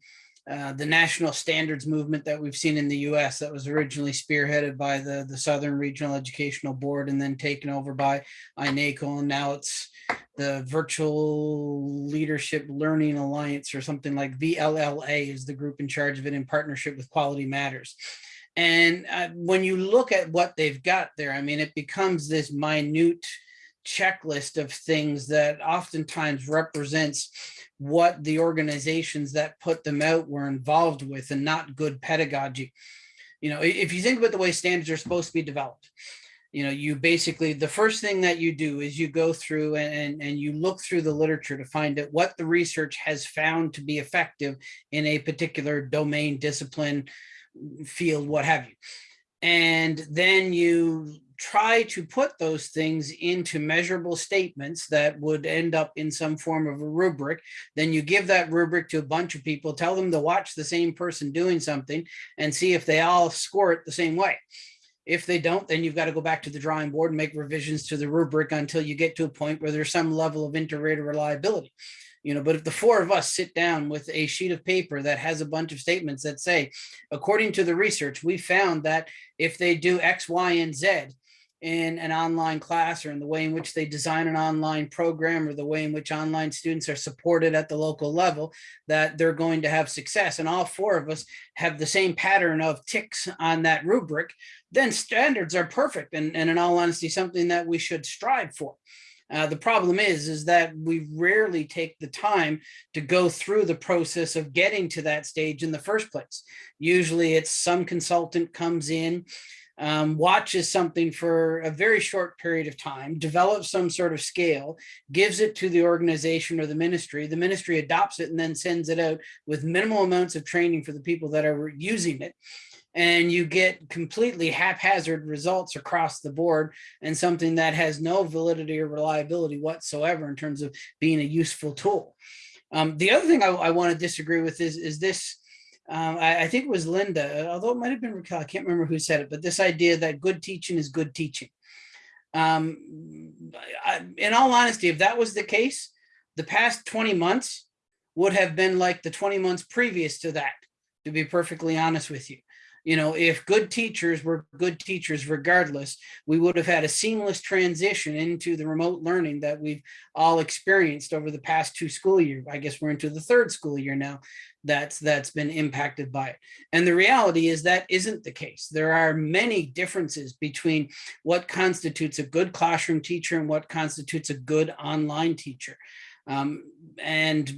uh, the national standards movement that we've seen in the US that was originally spearheaded by the, the Southern Regional Educational Board and then taken over by INACOL and now it's the Virtual Leadership Learning Alliance or something like VLLA is the group in charge of it in partnership with Quality Matters. And uh, when you look at what they've got there, I mean, it becomes this minute checklist of things that oftentimes represents what the organizations that put them out were involved with and not good pedagogy. You know, if you think about the way standards are supposed to be developed, you know, you basically, the first thing that you do is you go through and, and, you look through the literature to find out what the research has found to be effective in a particular domain, discipline, field, what have you. And then you try to put those things into measurable statements that would end up in some form of a rubric. Then you give that rubric to a bunch of people, tell them to watch the same person doing something and see if they all score it the same way. If they don't, then you've got to go back to the drawing board and make revisions to the rubric until you get to a point where there's some level of inter-rater reliability. You know, but if the four of us sit down with a sheet of paper that has a bunch of statements that say, according to the research, we found that if they do X, Y, and Z in an online class or in the way in which they design an online program or the way in which online students are supported at the local level, that they're going to have success. And all four of us have the same pattern of ticks on that rubric, then standards are perfect. And, and in all honesty, something that we should strive for. Uh, the problem is, is that we rarely take the time to go through the process of getting to that stage in the first place. Usually it's some consultant comes in, um, watches something for a very short period of time, develops some sort of scale, gives it to the organization or the ministry. The ministry adopts it and then sends it out with minimal amounts of training for the people that are using it and you get completely haphazard results across the board and something that has no validity or reliability whatsoever in terms of being a useful tool. Um, the other thing I, I want to disagree with is, is this, um, I, I think it was Linda, although it might have been Raquel, I can't remember who said it, but this idea that good teaching is good teaching. Um, I, in all honesty, if that was the case, the past 20 months would have been like the 20 months previous to that, to be perfectly honest with you you know, if good teachers were good teachers regardless, we would have had a seamless transition into the remote learning that we've all experienced over the past two school years. I guess we're into the third school year now that's that's been impacted by it. And the reality is that isn't the case. There are many differences between what constitutes a good classroom teacher and what constitutes a good online teacher. Um, and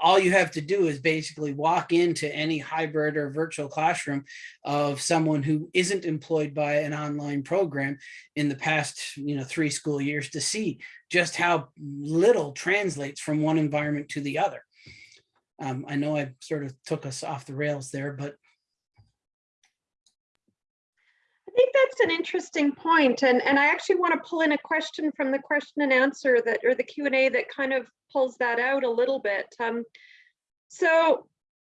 all you have to do is basically walk into any hybrid or virtual classroom of someone who isn't employed by an online program in the past, you know, three school years to see just how little translates from one environment to the other. Um, I know I sort of took us off the rails there, but I think that's an interesting point, and and I actually want to pull in a question from the question and answer that or the Q and A that kind of pulls that out a little bit. Um, so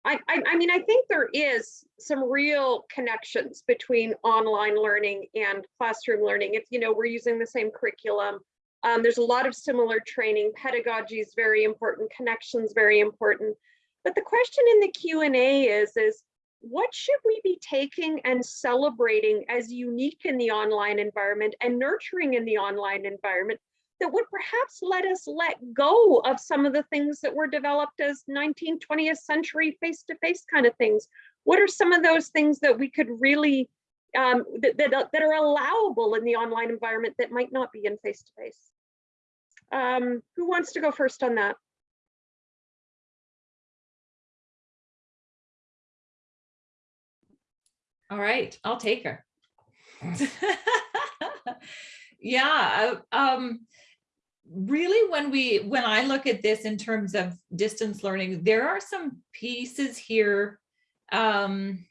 I, I I mean I think there is some real connections between online learning and classroom learning. If you know we're using the same curriculum, um, there's a lot of similar training. Pedagogy is very important. Connections very important. But the question in the Q and A is is what should we be taking and celebrating as unique in the online environment and nurturing in the online environment that would perhaps let us let go of some of the things that were developed as 19th, 20th century face-to-face -face kind of things? What are some of those things that we could really, um, that, that, that are allowable in the online environment that might not be in face-to-face? -face? Um, who wants to go first on that? All right, I'll take her. yeah, um, really when we, when I look at this in terms of distance learning, there are some pieces here. Um,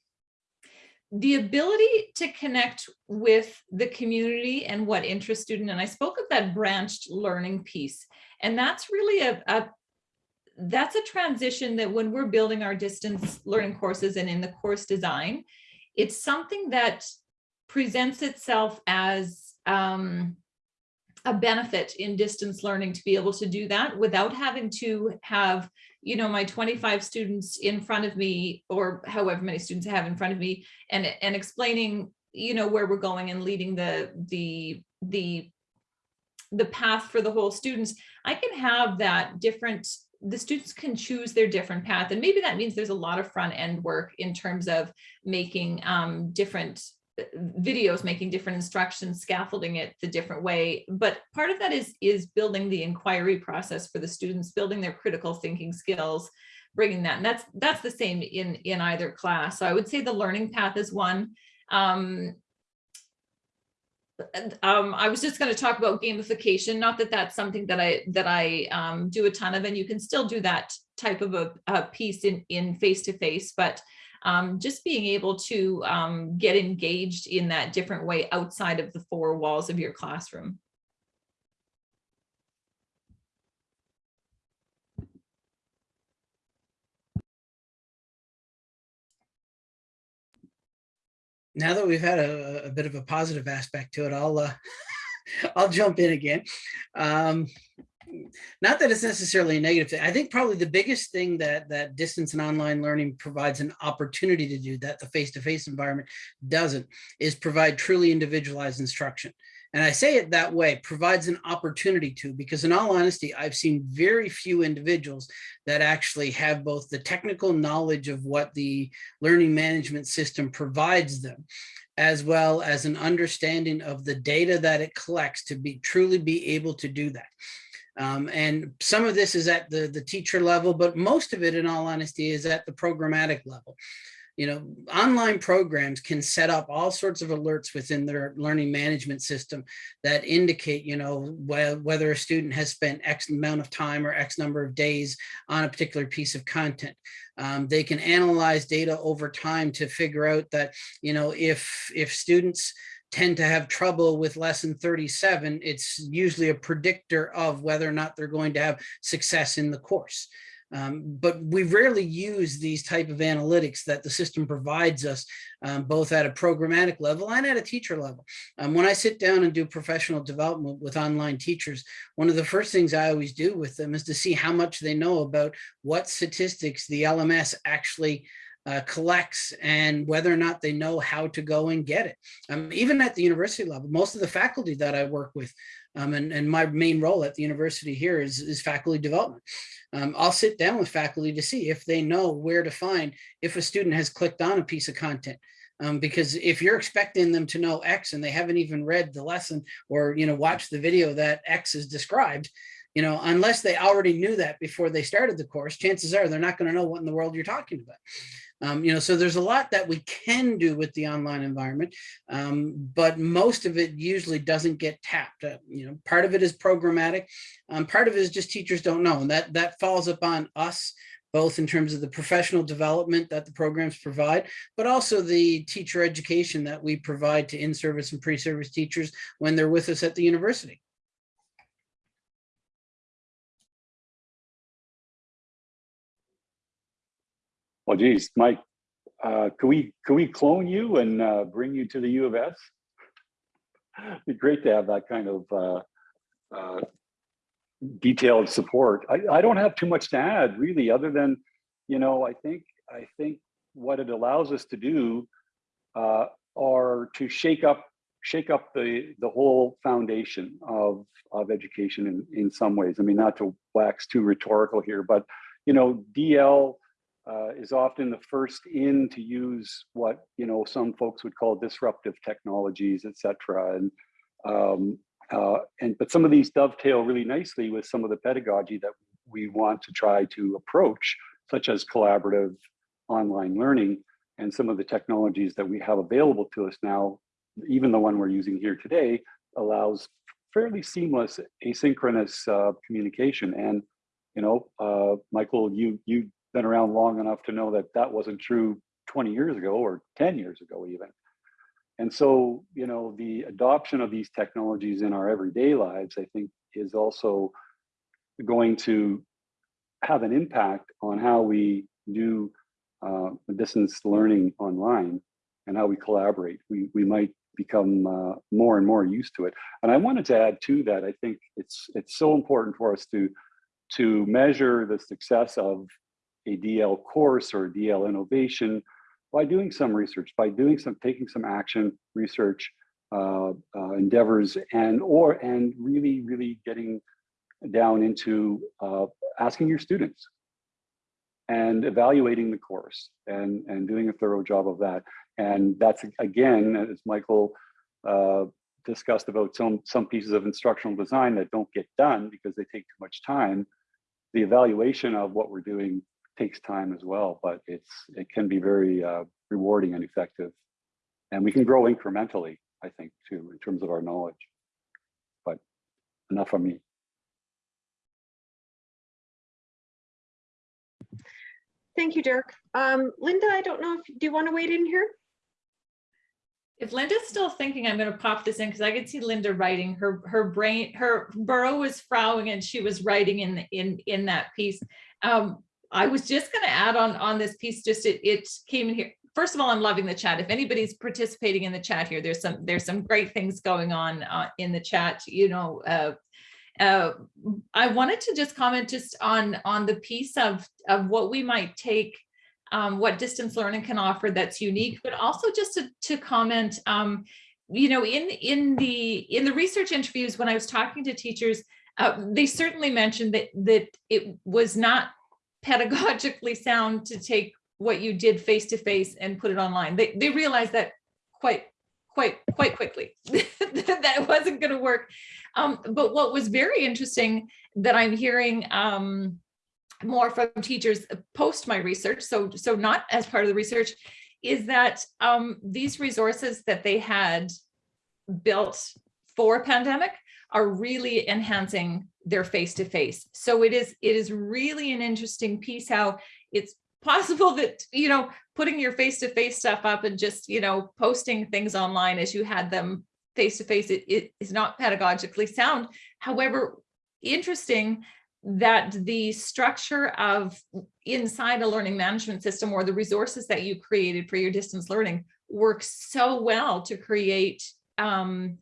the ability to connect with the community and what interests student, and I spoke of that branched learning piece, and that's really a, a that's a transition that when we're building our distance learning courses and in the course design, it's something that presents itself as um, a benefit in distance learning to be able to do that without having to have, you know, my 25 students in front of me or however many students I have in front of me and, and explaining, you know, where we're going and leading the, the, the the path for the whole students, I can have that different, the students can choose their different path. And maybe that means there's a lot of front end work in terms of making um, different uh, videos, making different instructions, scaffolding it the different way. But part of that is, is building the inquiry process for the students, building their critical thinking skills, bringing that. And that's, that's the same in, in either class. So I would say the learning path is one. Um, um, I was just going to talk about gamification, not that that's something that I that I um, do a ton of, and you can still do that type of a, a piece in in face to face, but um, just being able to um, get engaged in that different way outside of the four walls of your classroom. Now that we've had a, a bit of a positive aspect to it, I'll uh, I'll jump in again. Um, not that it's necessarily a negative thing. I think probably the biggest thing that that distance and online learning provides an opportunity to do that the face-to-face -face environment doesn't is provide truly individualized instruction. And I say it that way, provides an opportunity to, because in all honesty, I've seen very few individuals that actually have both the technical knowledge of what the learning management system provides them, as well as an understanding of the data that it collects to be truly be able to do that. Um, and some of this is at the, the teacher level, but most of it, in all honesty, is at the programmatic level you know, online programs can set up all sorts of alerts within their learning management system that indicate, you know, wh whether a student has spent X amount of time or X number of days on a particular piece of content. Um, they can analyze data over time to figure out that, you know, if, if students tend to have trouble with lesson 37, it's usually a predictor of whether or not they're going to have success in the course. Um, but we rarely use these type of analytics that the system provides us, um, both at a programmatic level and at a teacher level. Um, when I sit down and do professional development with online teachers, one of the first things I always do with them is to see how much they know about what statistics the LMS actually uh, collects and whether or not they know how to go and get it. Um, even at the university level, most of the faculty that I work with um, and, and my main role at the university here is, is faculty development. Um, I'll sit down with faculty to see if they know where to find if a student has clicked on a piece of content. Um, because if you're expecting them to know X and they haven't even read the lesson or, you know, watched the video that X is described, you know, unless they already knew that before they started the course, chances are they're not going to know what in the world you're talking about. Um, you know, so there's a lot that we can do with the online environment, um, but most of it usually doesn't get tapped. Uh, you know, part of it is programmatic, um, part of it is just teachers don't know, and that that falls upon us both in terms of the professional development that the programs provide, but also the teacher education that we provide to in-service and pre-service teachers when they're with us at the university. Well, geez, Mike, uh, could we could we clone you and uh, bring you to the U of S? It'd be great to have that kind of uh, uh, detailed support. I, I don't have too much to add, really, other than, you know, I think I think what it allows us to do uh, are to shake up shake up the the whole foundation of of education in in some ways. I mean, not to wax too rhetorical here, but you know, DL uh, is often the first in to use what you know some folks would call disruptive technologies, et cetera. And um, uh, and but some of these dovetail really nicely with some of the pedagogy that we want to try to approach, such as collaborative online learning and some of the technologies that we have available to us now. Even the one we're using here today allows fairly seamless asynchronous uh, communication. And you know, uh, Michael, you you been around long enough to know that that wasn't true 20 years ago or 10 years ago even. And so, you know, the adoption of these technologies in our everyday lives, I think, is also going to have an impact on how we do uh, distance learning online and how we collaborate. We, we might become uh, more and more used to it. And I wanted to add to that, I think it's, it's so important for us to, to measure the success of a DL course or a DL innovation by doing some research, by doing some, taking some action research uh, uh, endeavors and or and really really getting down into uh, asking your students and evaluating the course and and doing a thorough job of that. And that's again as michael uh, discussed about some some pieces of instructional design that don't get done because they take too much time the evaluation of what we're doing takes time as well but it's it can be very uh, rewarding and effective and we can grow incrementally I think, too, in terms of our knowledge. But enough of me. Thank you, Dirk. Um, Linda, I don't know if, do you want to wait in here? If Linda's still thinking, I'm going to pop this in because I could see Linda writing her her brain her burrow was frowning and she was writing in in in that piece. Um, I was just going to add on on this piece. Just it it came in here. First of all, I'm loving the chat. If anybody's participating in the chat here, there's some there's some great things going on uh, in the chat. You know, uh, uh, I wanted to just comment just on on the piece of of what we might take um, what distance learning can offer that's unique, but also just to, to comment, um, you know, in, in, the, in the research interviews, when I was talking to teachers, uh, they certainly mentioned that, that it was not pedagogically sound to take what you did face-to-face and put it online. They, they realized that quite, quite, quite quickly, that it wasn't gonna work. Um, but what was very interesting that I'm hearing, um, more from teachers post my research, so so not as part of the research, is that um, these resources that they had built for pandemic are really enhancing their face-to-face. So it is it is really an interesting piece how it's possible that, you know, putting your face-to-face stuff up and just, you know, posting things online as you had them face-to-face, -face, it, it is not pedagogically sound. However, interesting that the structure of inside a learning management system or the resources that you created for your distance learning works so well to create um,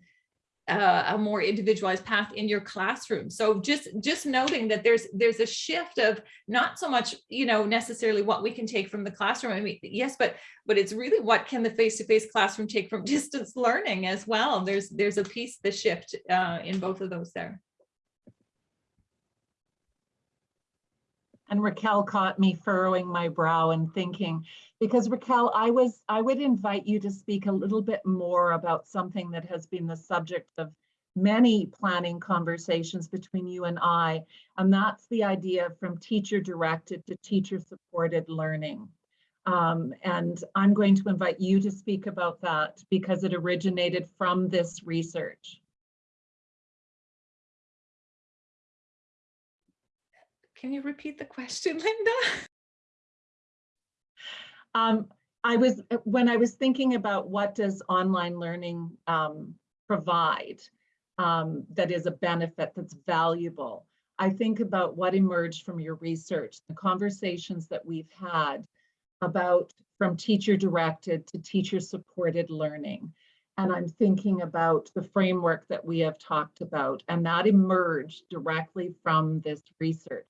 uh, a more individualized path in your classroom. So just just noting that there's there's a shift of not so much you know necessarily what we can take from the classroom. I mean yes, but but it's really what can the face-to-face -face classroom take from distance learning as well. There's there's a piece the shift uh, in both of those there. And Raquel caught me furrowing my brow and thinking, because Raquel, I was, I would invite you to speak a little bit more about something that has been the subject of many planning conversations between you and I, and that's the idea from teacher directed to teacher supported learning. Um, and I'm going to invite you to speak about that because it originated from this research. Can you repeat the question, Linda? Um, I was, when I was thinking about what does online learning um, provide um, that is a benefit that's valuable, I think about what emerged from your research, the conversations that we've had about from teacher directed to teacher supported learning. And I'm thinking about the framework that we have talked about and that emerged directly from this research.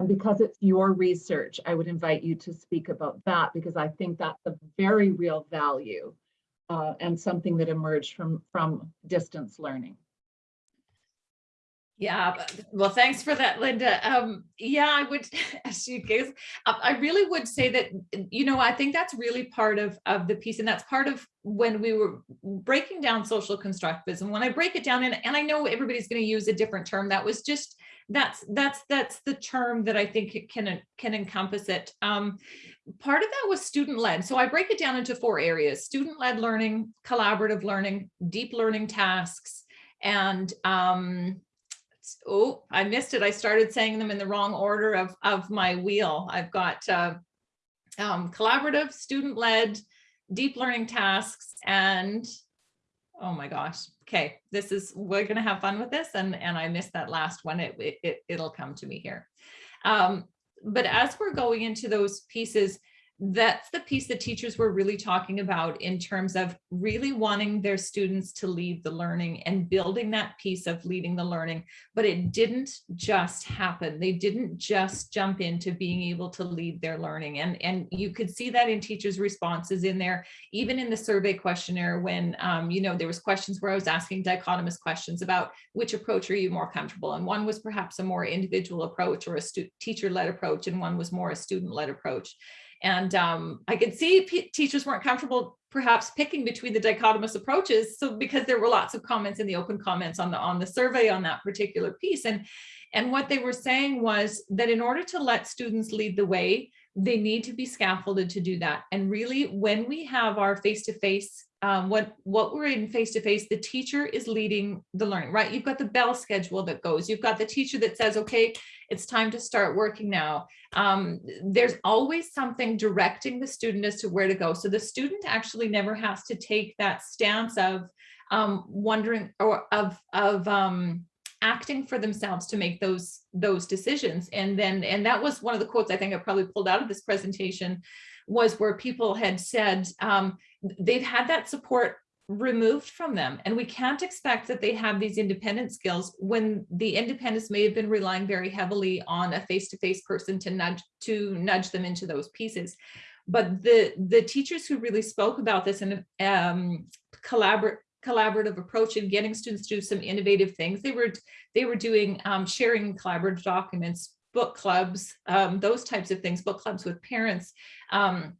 And because it's your research, I would invite you to speak about that because I think that's a very real value uh, and something that emerged from, from distance learning. Yeah, well, thanks for that, Linda. Um, yeah, I would, as you guys, I really would say that, you know, I think that's really part of, of the piece and that's part of when we were breaking down social constructivism. When I break it down, and, and I know everybody's going to use a different term, that was just that's that's that's the term that I think it can can encompass it. Um, part of that was student led. So I break it down into four areas: student led learning, collaborative learning, deep learning tasks, and um, oh, I missed it. I started saying them in the wrong order of of my wheel. I've got uh, um, collaborative, student led, deep learning tasks, and oh my gosh, okay, this is, we're gonna have fun with this. And, and I missed that last one, it, it, it'll come to me here. Um, but as we're going into those pieces, that's the piece that teachers were really talking about in terms of really wanting their students to lead the learning and building that piece of leading the learning. But it didn't just happen. They didn't just jump into being able to lead their learning. And, and you could see that in teachers' responses in there, even in the survey questionnaire when, um, you know, there was questions where I was asking dichotomous questions about which approach are you more comfortable? And one was perhaps a more individual approach or a teacher-led approach, and one was more a student-led approach. And um, I could see teachers weren't comfortable perhaps picking between the dichotomous approaches. So because there were lots of comments in the open comments on the on the survey on that particular piece. And, and what they were saying was that in order to let students lead the way, they need to be scaffolded to do that. And really, when we have our face-to-face, um, what, what we're in face-to-face, the teacher is leading the learning, right? You've got the bell schedule that goes, you've got the teacher that says, okay, it's time to start working now. Um, there's always something directing the student as to where to go. So the student actually never has to take that stance of um, wondering or of, of um, acting for themselves to make those those decisions and then and that was one of the quotes i think i probably pulled out of this presentation was where people had said um, they've had that support removed from them and we can't expect that they have these independent skills when the independence may have been relying very heavily on a face-to-face -face person to nudge to nudge them into those pieces but the the teachers who really spoke about this and um, collaborate collaborative approach and getting students to do some innovative things. They were they were doing um, sharing collaborative documents, book clubs, um, those types of things, book clubs with parents. Um,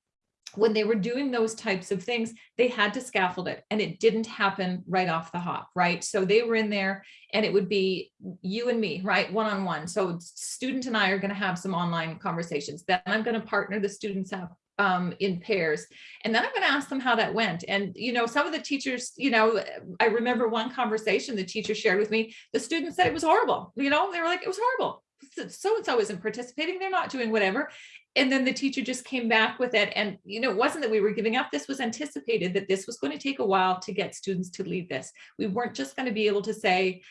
when they were doing those types of things, they had to scaffold it and it didn't happen right off the hop, right? So they were in there and it would be you and me, right? One-on-one. -on -one. So student and I are gonna have some online conversations. Then I'm gonna partner the students up um, in pairs. And then I'm going to ask them how that went. And, you know, some of the teachers, you know, I remember one conversation the teacher shared with me, the students said it was horrible. You know, they were like, it was horrible. So-and-so isn't participating. They're not doing whatever. And then the teacher just came back with it. And, you know, it wasn't that we were giving up. This was anticipated that this was going to take a while to get students to lead this. We weren't just going to be able to say,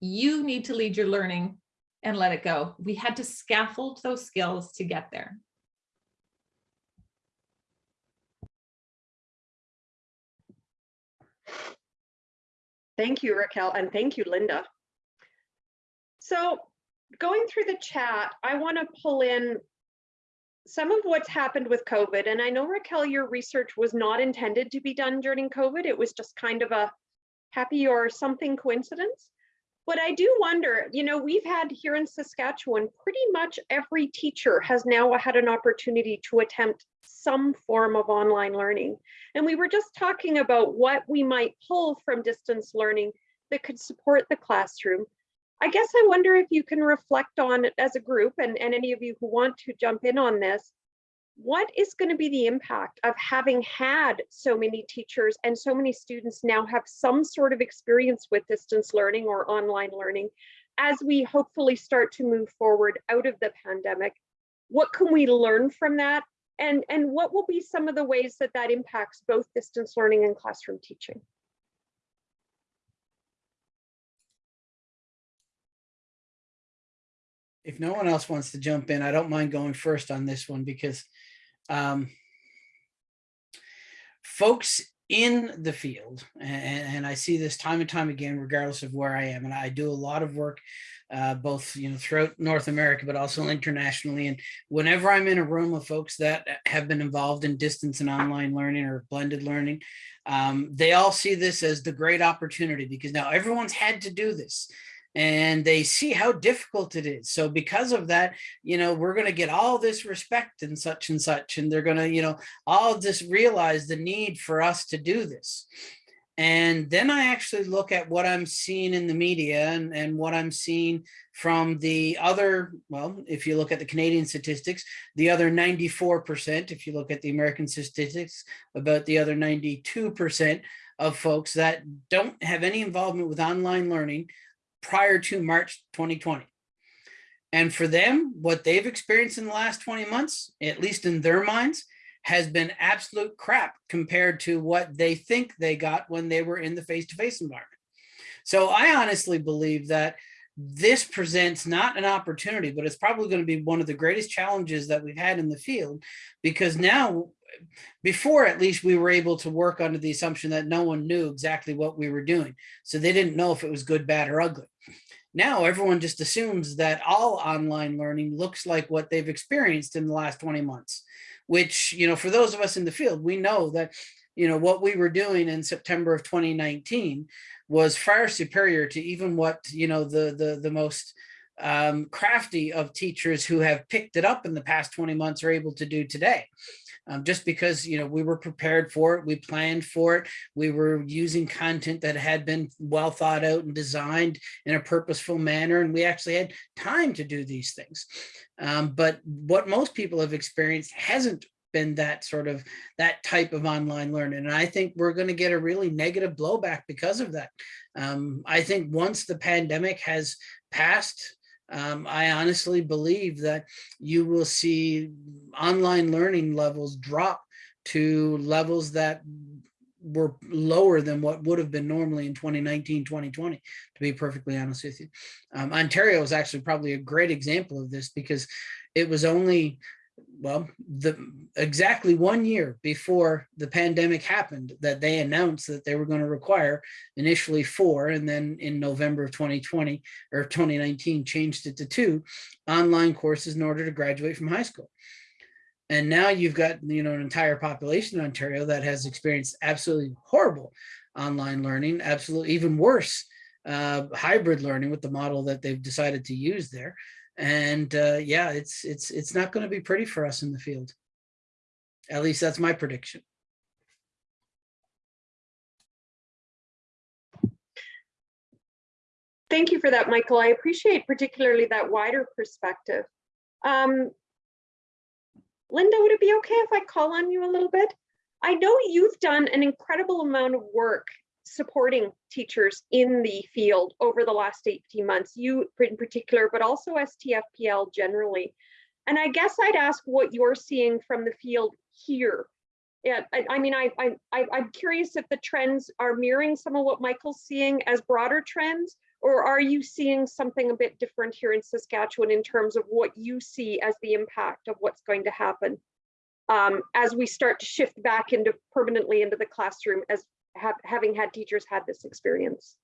you need to lead your learning and let it go. We had to scaffold those skills to get there. Thank you, Raquel, and thank you, Linda. So going through the chat, I want to pull in some of what's happened with COVID. And I know, Raquel, your research was not intended to be done during COVID. It was just kind of a happy or something coincidence. But I do wonder, you know, we've had here in Saskatchewan, pretty much every teacher has now had an opportunity to attempt some form of online learning. And we were just talking about what we might pull from distance learning that could support the classroom. I guess I wonder if you can reflect on it as a group and, and any of you who want to jump in on this, what is going to be the impact of having had so many teachers and so many students now have some sort of experience with distance learning or online learning as we hopefully start to move forward out of the pandemic? What can we learn from that? And, and what will be some of the ways that that impacts both distance learning and classroom teaching? If no one else wants to jump in, I don't mind going first on this one because um, folks in the field, and, and, I see this time and time again, regardless of where I am, and I do a lot of work uh, both you know throughout North America, but also internationally. And whenever I'm in a room of folks that have been involved in distance and online learning or blended learning, um, they all see this as the great opportunity because now everyone's had to do this and they see how difficult it is. So because of that, you know, we're going to get all this respect and such and such, and they're going to, you know, all just realize the need for us to do this. And then I actually look at what I'm seeing in the media and, and what I'm seeing from the other, well, if you look at the Canadian statistics, the other 94%, if you look at the American statistics, about the other 92% of folks that don't have any involvement with online learning prior to March 2020. And for them, what they've experienced in the last 20 months, at least in their minds, has been absolute crap compared to what they think they got when they were in the face-to-face -face environment. So I honestly believe that this presents not an opportunity, but it's probably going to be one of the greatest challenges that we've had in the field because now before at least we were able to work under the assumption that no one knew exactly what we were doing. So they didn't know if it was good, bad or ugly. Now everyone just assumes that all online learning looks like what they've experienced in the last 20 months, which, you know, for those of us in the field, we know that, you know, what we were doing in September of 2019 was far superior to even what, you know, the, the, the most um, crafty of teachers who have picked it up in the past 20 months are able to do today um, just because you know we were prepared for it we planned for it we were using content that had been well thought out and designed in a purposeful manner and we actually had time to do these things. Um, but what most people have experienced hasn't been that sort of that type of online learning and i think we're going to get a really negative blowback because of that. Um, i think once the pandemic has passed um, I honestly believe that you will see online learning levels drop to levels that were lower than what would have been normally in 2019, 2020, to be perfectly honest with you. Um, Ontario is actually probably a great example of this because it was only well, the exactly one year before the pandemic happened that they announced that they were going to require initially four and then in November of 2020 or 2019 changed it to two online courses in order to graduate from high school. And now you've got, you know, an entire population in Ontario that has experienced absolutely horrible online learning, absolutely even worse uh, hybrid learning with the model that they've decided to use there and uh, yeah, it's it's it's not going to be pretty for us in the field. At least that's my prediction. Thank you for that, Michael. I appreciate particularly that wider perspective. Um, Linda, would it be okay if I call on you a little bit? I know you've done an incredible amount of work supporting teachers in the field over the last 18 months, you in particular, but also STFPL generally. And I guess I'd ask what you're seeing from the field here. Yeah, I, I mean, I, I, I'm curious if the trends are mirroring some of what Michael's seeing as broader trends, or are you seeing something a bit different here in Saskatchewan in terms of what you see as the impact of what's going to happen um, as we start to shift back into permanently into the classroom as have, having had teachers had this experience?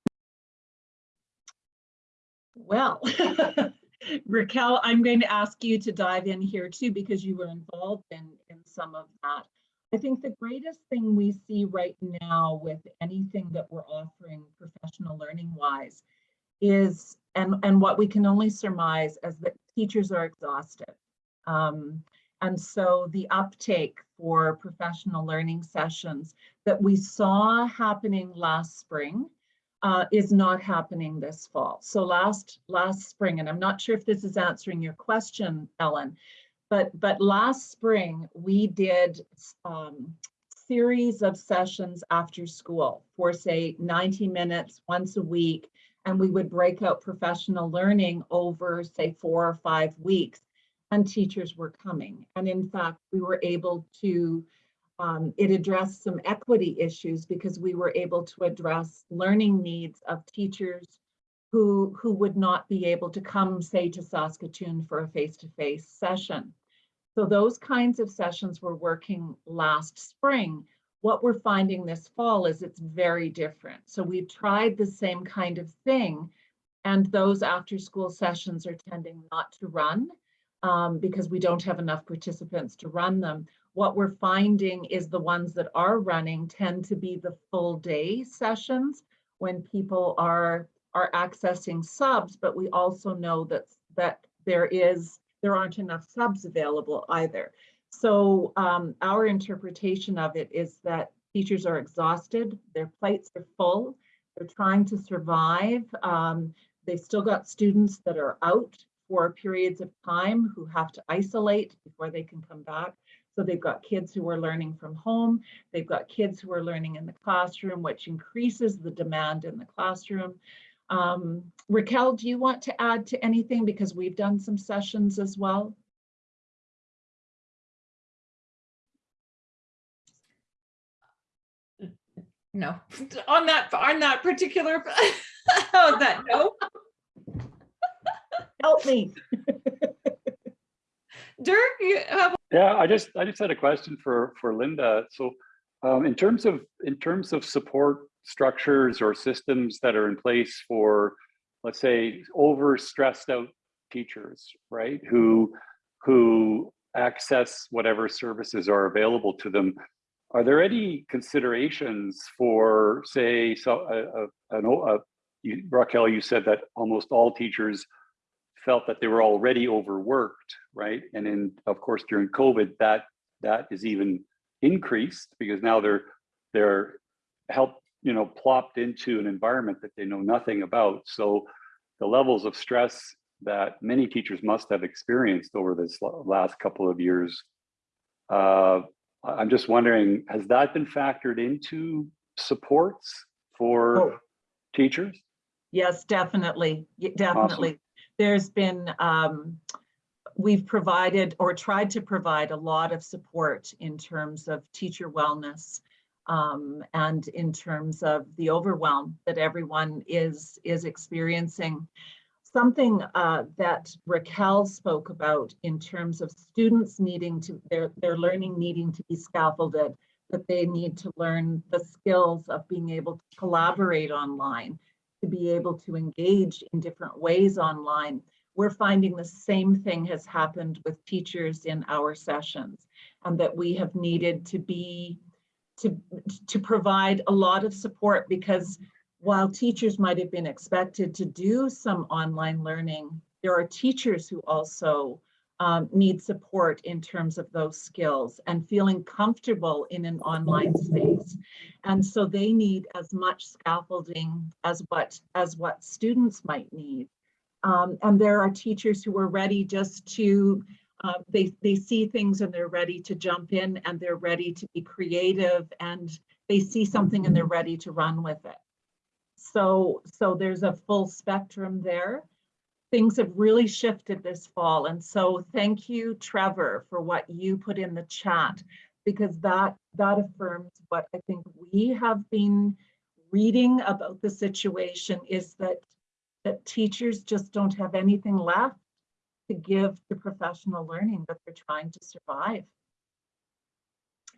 Well, Raquel, I'm going to ask you to dive in here too, because you were involved in, in some of that. I think the greatest thing we see right now with anything that we're offering professional learning wise is, and, and what we can only surmise as that teachers are exhausted. Um, and so the uptake for professional learning sessions that we saw happening last spring uh, is not happening this fall. So last last spring, and I'm not sure if this is answering your question, Ellen, but but last spring we did um, series of sessions after school for say 90 minutes once a week, and we would break out professional learning over say four or five weeks and teachers were coming. And in fact, we were able to, um, it addressed some equity issues because we were able to address learning needs of teachers who, who would not be able to come, say, to Saskatoon for a face-to-face -face session. So those kinds of sessions were working last spring. What we're finding this fall is it's very different. So we've tried the same kind of thing, and those after school sessions are tending not to run um, because we don't have enough participants to run them. What we're finding is the ones that are running tend to be the full day sessions when people are are accessing subs, but we also know that that there is there aren't enough subs available either. So um, our interpretation of it is that teachers are exhausted, their plates are full, they're trying to survive. Um, they've still got students that are out for periods of time who have to isolate before they can come back. So they've got kids who are learning from home. They've got kids who are learning in the classroom, which increases the demand in the classroom. Um, Raquel, do you want to add to anything? Because we've done some sessions as well. No, on that on that particular on that no. Help me. Dirk, you have Yeah, I just, I just had a question for, for Linda. So um, in terms of, in terms of support structures or systems that are in place for, let's say, over stressed out teachers, right? Who, who access whatever services are available to them. Are there any considerations for, say, so, a, uh, an o- uh, you- Raquel, you said that almost all teachers felt that they were already overworked, right? And then, of course, during COVID, that that is even increased because now they're they're helped, you know, plopped into an environment that they know nothing about. So the levels of stress that many teachers must have experienced over this last couple of years. Uh, I'm just wondering, has that been factored into supports for Oh. teachers? Yes, definitely, definitely. There's been, um, we've provided or tried to provide a lot of support in terms of teacher wellness um, and in terms of the overwhelm that everyone is, is experiencing. Something uh, that Raquel spoke about in terms of students needing to, their, their learning needing to be scaffolded, that they need to learn the skills of being able to collaborate online, to be able to engage in different ways online. We're finding the same thing has happened with teachers in our sessions and that we have needed to be, to, to provide a lot of support because while teachers might have been expected to do some online learning, there are teachers who also um, need support in terms of those skills and feeling comfortable in an online space. And so they need as much scaffolding as what as what students might need. Um, and there are teachers who are ready just to uh, they they see things and they're ready to jump in and they're ready to be creative and they see something and they're ready to run with it. So so there's a full spectrum there. Things have really shifted this fall. And so thank you, Trevor, for what you put in the chat because that that affirms what I think we have been reading about the situation is that that teachers just don't have anything left to give to professional learning that they're trying to survive.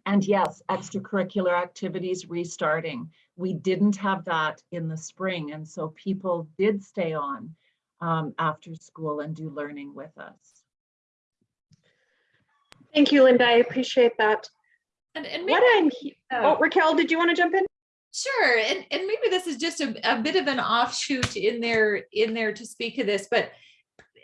And yes, extracurricular activities restarting. We didn't have that in the spring, and so people did stay on um, after school and do learning with us. Thank you, Linda. I appreciate that. and, and What I'm, he- uh, oh, Raquel, did you want to jump in? Sure, and, and maybe this is just a, a bit of an offshoot in there, in there to speak of this, but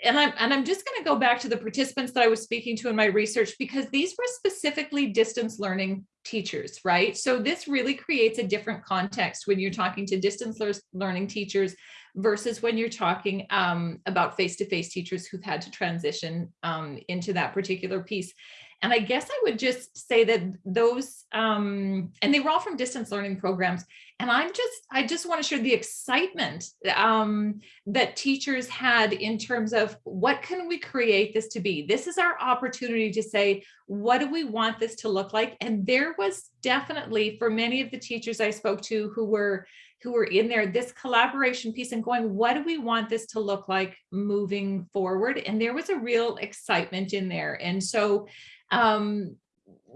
and I'm, and I'm just gonna go back to the participants that I was speaking to in my research, because these were specifically distance learning teachers, right? So this really creates a different context when you're talking to distance learning teachers versus when you're talking um, about face-to-face teachers who've had to transition um, into that particular piece. And I guess I would just say that those, um, and they were all from distance learning programs. And I'm just, I just want to share the excitement um, that teachers had in terms of what can we create this to be? This is our opportunity to say, what do we want this to look like? And there was definitely for many of the teachers I spoke to who were who were in there, this collaboration piece and going, what do we want this to look like moving forward? And there was a real excitement in there. And so um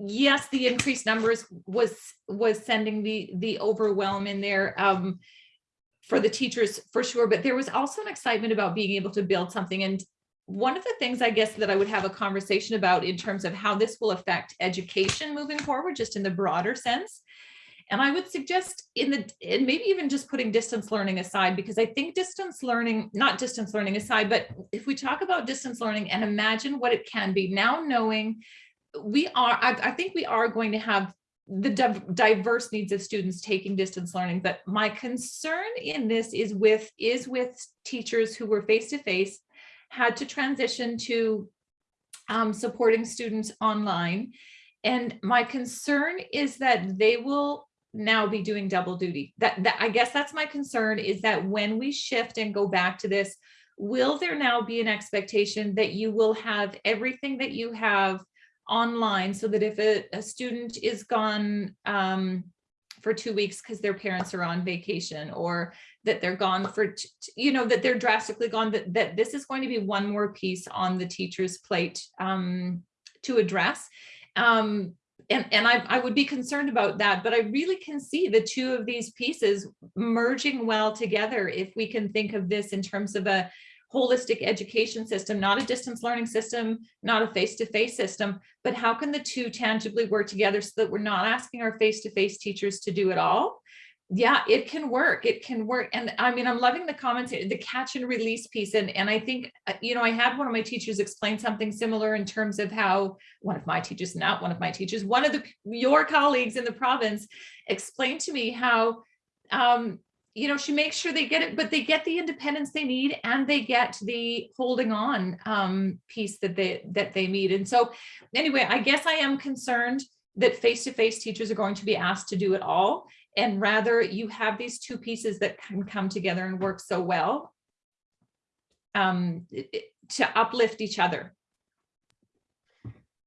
yes the increased numbers was was sending the the overwhelm in there um for the teachers for sure but there was also an excitement about being able to build something and one of the things i guess that i would have a conversation about in terms of how this will affect education moving forward just in the broader sense and I would suggest in the, and maybe even just putting distance learning aside, because I think distance learning, not distance learning aside, but if we talk about distance learning and imagine what it can be now knowing we are, I, I think we are going to have the diverse needs of students taking distance learning, but my concern in this is with, is with teachers who were face-to-face, had to transition to um, supporting students online. And my concern is that they will now be doing double duty. That, that I guess that's my concern is that when we shift and go back to this, will there now be an expectation that you will have everything that you have online so that if a, a student is gone um, for two weeks because their parents are on vacation or that they're gone for, you know, that they're drastically gone, that, that this is going to be one more piece on the teacher's plate um, to address. Um, and, and I, I would be concerned about that, but I really can see the two of these pieces merging well together if we can think of this in terms of a holistic education system, not a distance learning system, not a face-to-face system, but how can the two tangibly work together so that we're not asking our face-to-face teachers to do it all? Yeah, it can work. It can work. And I mean, I'm loving the comments, the catch and release piece. And, and I think, uh, you know, I had one of my teachers explain something similar in terms of how one of my teachers, not one of my teachers, one of the your colleagues in the province explained to me how um, you know, she makes sure they get it, but they get the independence they need and they get the holding on um, piece that they that they need. And so anyway, I guess I am concerned that face-to-face teachers are going to be asked to do it all. And rather you have these two pieces that can come together and work so well um, to uplift each other.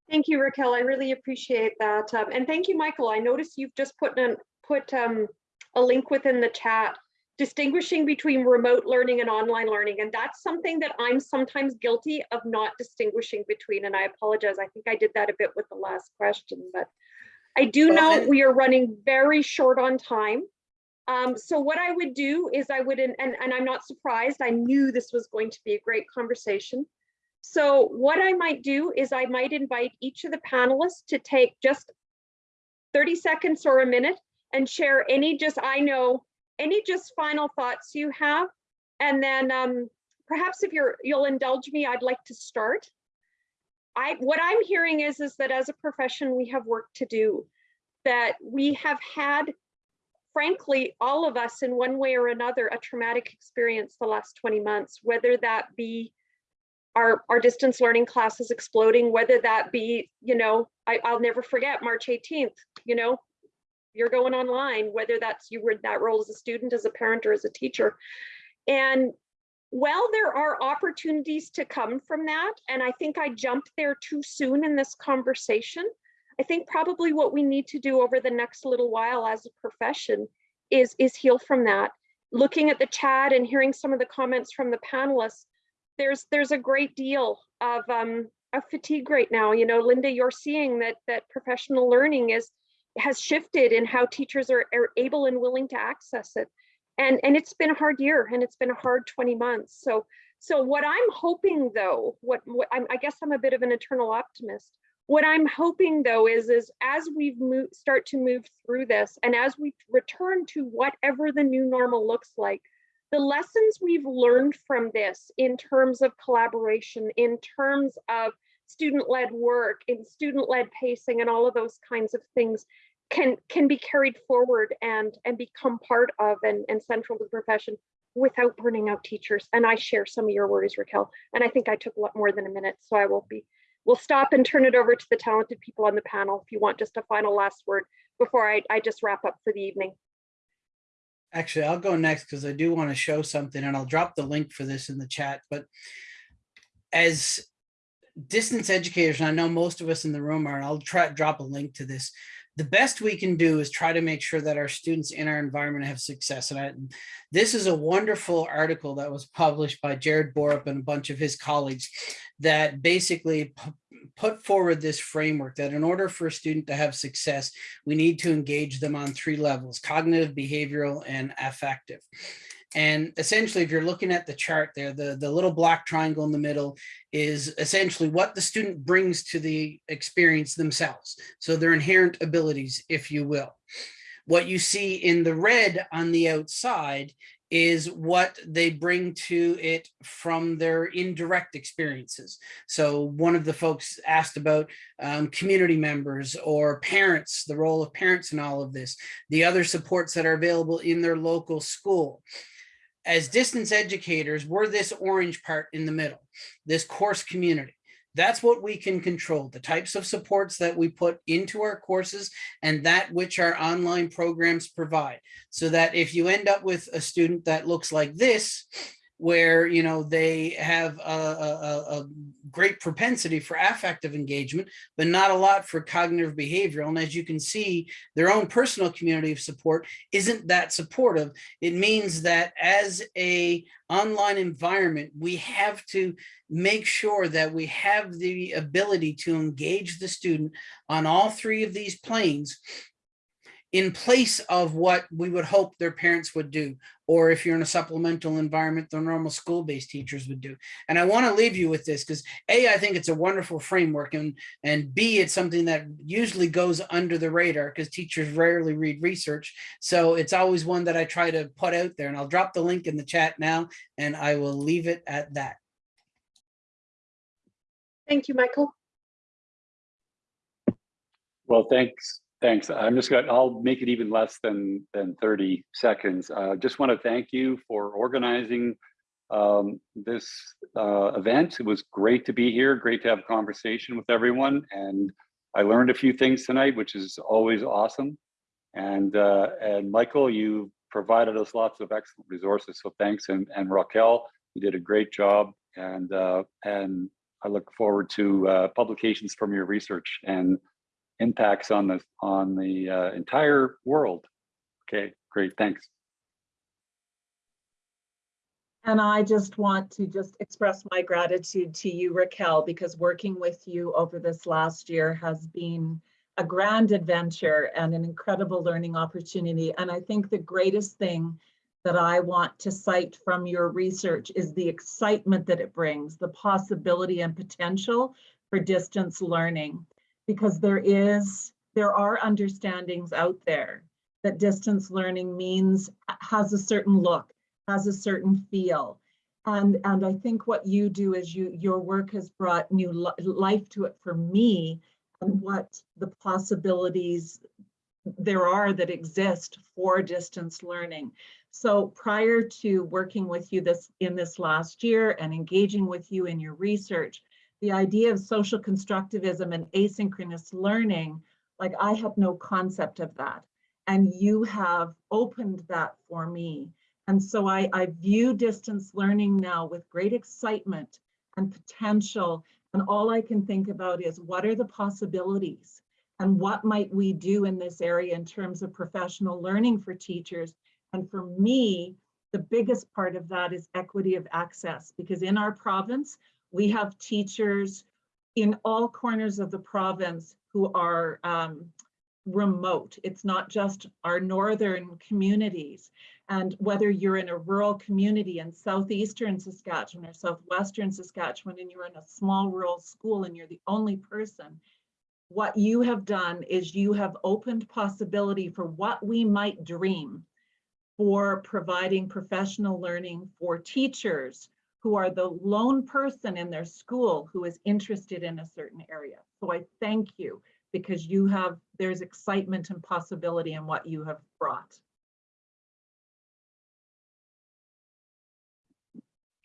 Thank you, Raquel. I really appreciate that. Um, and thank you, Michael. I noticed you've just put an, put um, a link within the chat distinguishing between remote learning and online learning. And that's something that I'm sometimes guilty of not distinguishing between. And I apologize. I think I did that a bit with the last question, but I do know we are running very short on time. Um, so what I would do is I would, and, and I'm not surprised, I knew this was going to be a great conversation. So what I might do is I might invite each of the panelists to take just 30 seconds or a minute and share any just, I know, any just final thoughts you have. And then um, perhaps if you're, you'll indulge me, I'd like to start. I, what I'm hearing is, is that as a profession, we have work to do, that we have had, frankly, all of us in one way or another, a traumatic experience the last 20 months, whether that be our, our distance learning classes exploding, whether that be, you know, I, I'll never forget March 18th, you know, you're going online, whether that's you were that role as a student, as a parent, or as a teacher. And while there are opportunities to come from that, and I think I jumped there too soon in this conversation, I think probably what we need to do over the next little while as a profession is, is heal from that. Looking at the chat and hearing some of the comments from the panelists, there's there's a great deal of um, of fatigue right now. You know, Linda, you're seeing that that professional learning is has shifted in how teachers are, are able and willing to access it. And, and it's been a hard year and it's been a hard 20 months. So, so what I'm hoping though, what, what I'm, I guess I'm a bit of an eternal optimist. What I'm hoping though is, is as we've moved, start to move through this and as we return to whatever the new normal looks like, the lessons we've learned from this in terms of collaboration, in terms of student-led work, in student-led pacing and all of those kinds of things can can be carried forward and and become part of and, and central to the profession without burning out teachers. And I share some of your worries, Raquel. And I think I took a lot more than a minute, so I will be. We'll stop and turn it over to the talented people on the panel if you want just a final last word before I, I just wrap up for the evening. Actually, I'll go next because I do want to show something and I'll drop the link for this in the chat. But as distance educators, I know most of us in the room are, I'll try drop a link to this. The best we can do is try to make sure that our students in our environment have success. And I, this is a wonderful article that was published by Jared Borup and a bunch of his colleagues that basically put forward this framework that in order for a student to have success, we need to engage them on three levels, cognitive, behavioral, and affective. And essentially, if you're looking at the chart there, the, the little black triangle in the middle is essentially what the student brings to the experience themselves. So their inherent abilities, if you will. What you see in the red on the outside is what they bring to it from their indirect experiences. So one of the folks asked about um, community members or parents, the role of parents in all of this, the other supports that are available in their local school as distance educators, we're this orange part in the middle, this course community. That's what we can control, the types of supports that we put into our courses and that which our online programs provide. So that if you end up with a student that looks like this, where you know they have a, a, a- great propensity for affective engagement, but not a lot for cognitive behavioral. And as you can see, their own personal community of support isn't that supportive. It means that as a online environment, we have to make sure that we have the ability to engage the student on all three of these planes in place of what we would hope their parents would do, or if you're in a supplemental environment, the normal school-based teachers would do. And I want to leave you with this because A, I think it's a wonderful framework, and, and B, it's something that usually goes under the radar because teachers rarely read research. So it's always one that I try to put out there, and I'll drop the link in the chat now, and I will leave it at that. Thank you, Michael. Well, thanks. Thanks. I'm just going I'll make it even less than, than 30 seconds. Uh, just want to thank you for organizing um, this uh, event. It was great to be here, great to have a conversation with everyone. And I learned a few things tonight, which is always awesome. And, uh, and Michael, you provided us lots of excellent resources. So thanks. And, and Raquel, you did a great job. And, uh, and I look forward to uh, publications from your research and impacts on the on the uh, entire world. Okay, great, thanks. And I just want to just express my gratitude to you, Raquel, because working with you over this last year has been a grand adventure and an incredible learning opportunity. And I think the greatest thing that I want to cite from your research is the excitement that it brings, the possibility and potential for distance learning. Because there is, there are understandings out there that distance learning means, uh, has a certain look, has a certain feel. And, and I think what you do is you, your work has brought new li- life to it for me and what the possibilities there are that exist for distance learning. So prior to working with you this in this last year and engaging with you in your research, the idea of social constructivism and asynchronous learning, like I had no concept of that. And you have opened that for me. And so I, I view distance learning now with great excitement and potential. And all I can think about is what are the possibilities and what might we do in this area in terms of professional learning for teachers? And for me, the biggest part of that is equity of access because in our province, we have teachers in all corners of the province who are um, remote. It's not just our northern communities. And whether you're in a rural community in southeastern Saskatchewan or southwestern Saskatchewan and you're in a small rural school and you're the only person, what you have done is you have opened possibility for what we might dream for providing professional learning for teachers who are the lone person in their school who is interested in a certain area. So I thank you because you have, there's excitement and possibility in what you have brought.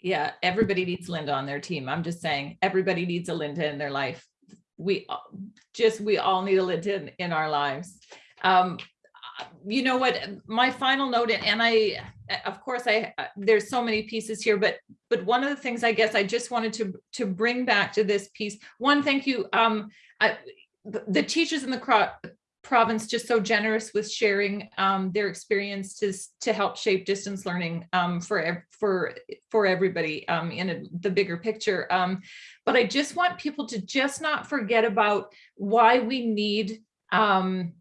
Yeah, everybody needs Linda on their team. I'm just saying, everybody needs a Linda in their life. We just, we all need a Linda in, in our lives. Um, you know what, my final note, and I, of course, I, uh, there's so many pieces here, but, but one of the things I guess I just wanted to, to bring back to this piece, one, thank you. Um, I, the teachers in the province just so generous with sharing um, their experiences to help shape distance learning um, for for for everybody um, in a, the bigger picture. Um, but I just want people to just not forget about why we need um,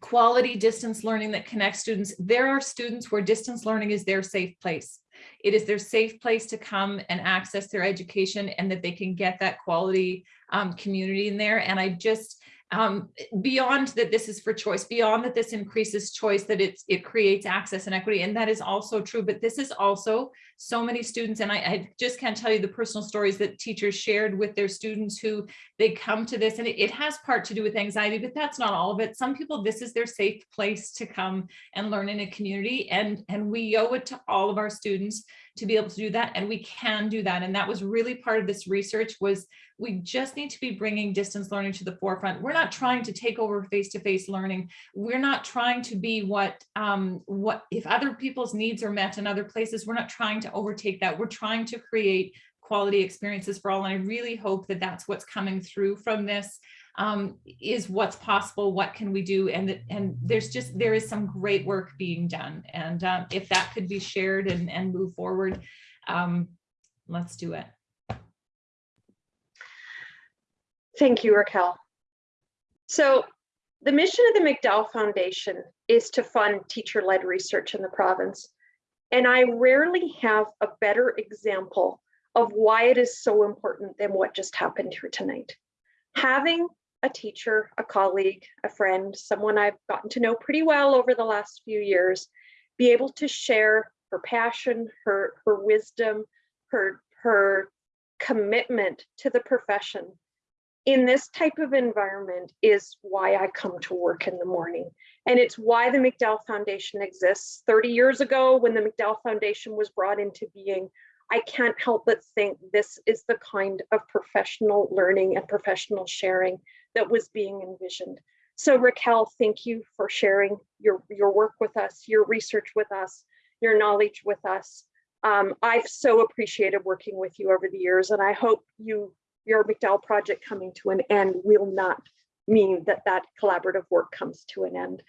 quality distance learning that connects students. There are students where distance learning is their safe place. It is their safe place to come and access their education and that they can get that quality um, community in there. And I just, um, beyond that this is for choice, beyond that this increases choice, that it's, it creates access and equity. And that is also true, but this is also so many students. And I, I just can't tell you the personal stories that teachers shared with their students who they come to this and it, it has part to do with anxiety, but that's not all of it. Some people, this is their safe place to come and learn in a community. And, and we owe it to all of our students to be able to do that and we can do that. And that was really part of this research was we just need to be bringing distance learning to the forefront. We're not trying to take over face-to-face learning. We're not trying to be what um what if other people's needs are met in other places we're not trying to overtake that. We're trying to create quality experiences for all and i really hope that that's what's coming through from this um, is what's possible, what can we do? And, and there's just, there is some great work being done. And um, if that could be shared and, and move forward, um, let's do it. Thank you, Raquel. So the mission of the McDowell Foundation is to fund teacher-led research in the province. And I rarely have a better example of why it is so important than what just happened here tonight. Having a teacher, a colleague, a friend, someone I've gotten to know pretty well over the last few years, be able to share her passion, her, her wisdom, her, her commitment to the profession in this type of environment is why I come to work in the morning. And it's why the McDowell Foundation exists. 30 years ago, when the McDowell Foundation was brought into being, I can't help but think this is the kind of professional learning and professional sharing that was being envisioned. So Raquel, thank you for sharing your, your work with us, your research with us, your knowledge with us. Um, I've so appreciated working with you over the years, and I hope you your McDowell project coming to an end will not mean that that collaborative work comes to an end.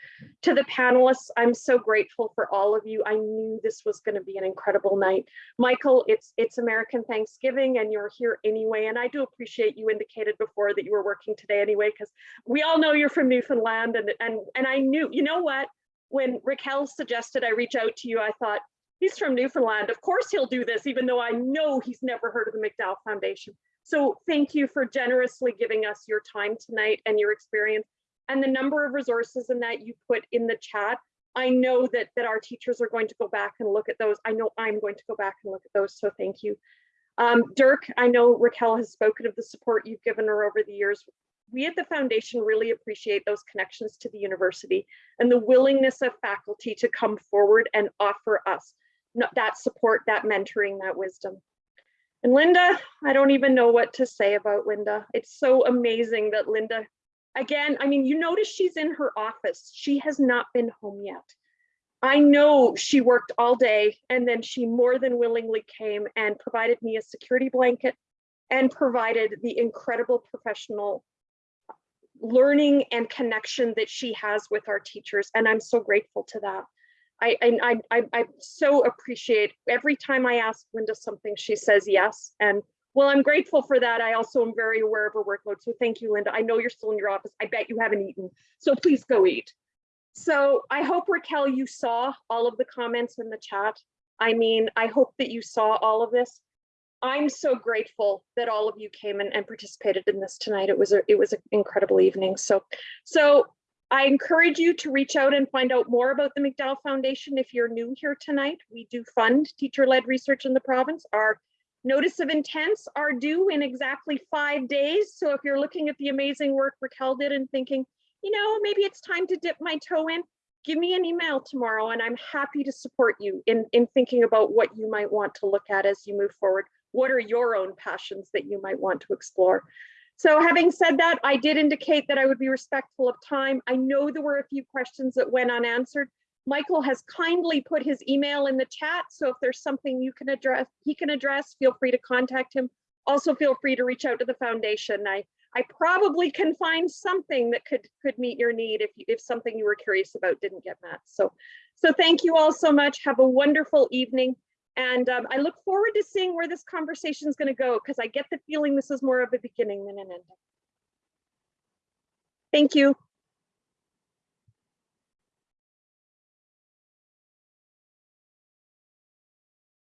To the panelists, I'm so grateful for all of you. I knew this was going to be an incredible night. Michael, it's it's American Thanksgiving and you're here anyway. And I do appreciate you indicated before that you were working today anyway, because we all know you're from Newfoundland. And, and, and I knew, you know what, when Raquel suggested I reach out to you, I thought, he's from Newfoundland. Of course he'll do this, even though I know he's never heard of the McDowell Foundation. So thank you for generously giving us your time tonight and your experience and the number of resources in that you put in the chat. I know that, that our teachers are going to go back and look at those. I know I'm going to go back and look at those, so thank you. Um, Dirk, I know Raquel has spoken of the support you've given her over the years. We at the foundation really appreciate those connections to the university and the willingness of faculty to come forward and offer us that support, that mentoring, that wisdom. And Linda, I don't even know what to say about Linda. It's so amazing that Linda, again, I mean, you notice she's in her office. She has not been home yet. I know she worked all day and then she more than willingly came and provided me a security blanket and provided the incredible professional learning and connection that she has with our teachers. And I'm so grateful to that. I, I, I, I so appreciate every time I ask Linda something, she says yes. And well, I'm grateful for that. I also am very aware of her workload. So thank you, Linda. I know you're still in your office. I bet you haven't eaten. So please go eat. So I hope Raquel, you saw all of the comments in the chat. I mean, I hope that you saw all of this. I'm so grateful that all of you came and, and participated in this tonight. It was a, it was an incredible evening. So, so I encourage you to reach out and find out more about the McDowell Foundation if you're new here tonight. We do fund teacher-led research in the province. Our notice of intents are due in exactly five days. So if you're looking at the amazing work Raquel did and thinking, you know, maybe it's time to dip my toe in, give me an email tomorrow and I'm happy to support you in, in thinking about what you might want to look at as you move forward. What are your own passions that you might want to explore? So having said that, I did indicate that I would be respectful of time. I know there were a few questions that went unanswered. Michael has kindly put his email in the chat. So if there's something you can address, he can address, feel free to contact him. Also feel free to reach out to the foundation. I, I probably can find something that could, could meet your need if, you, if something you were curious about didn't get met. So, so thank you all so much. Have a wonderful evening. And um, I look forward to seeing where this conversation is going to go because I get the feeling this is more of a beginning than an ending. Thank you.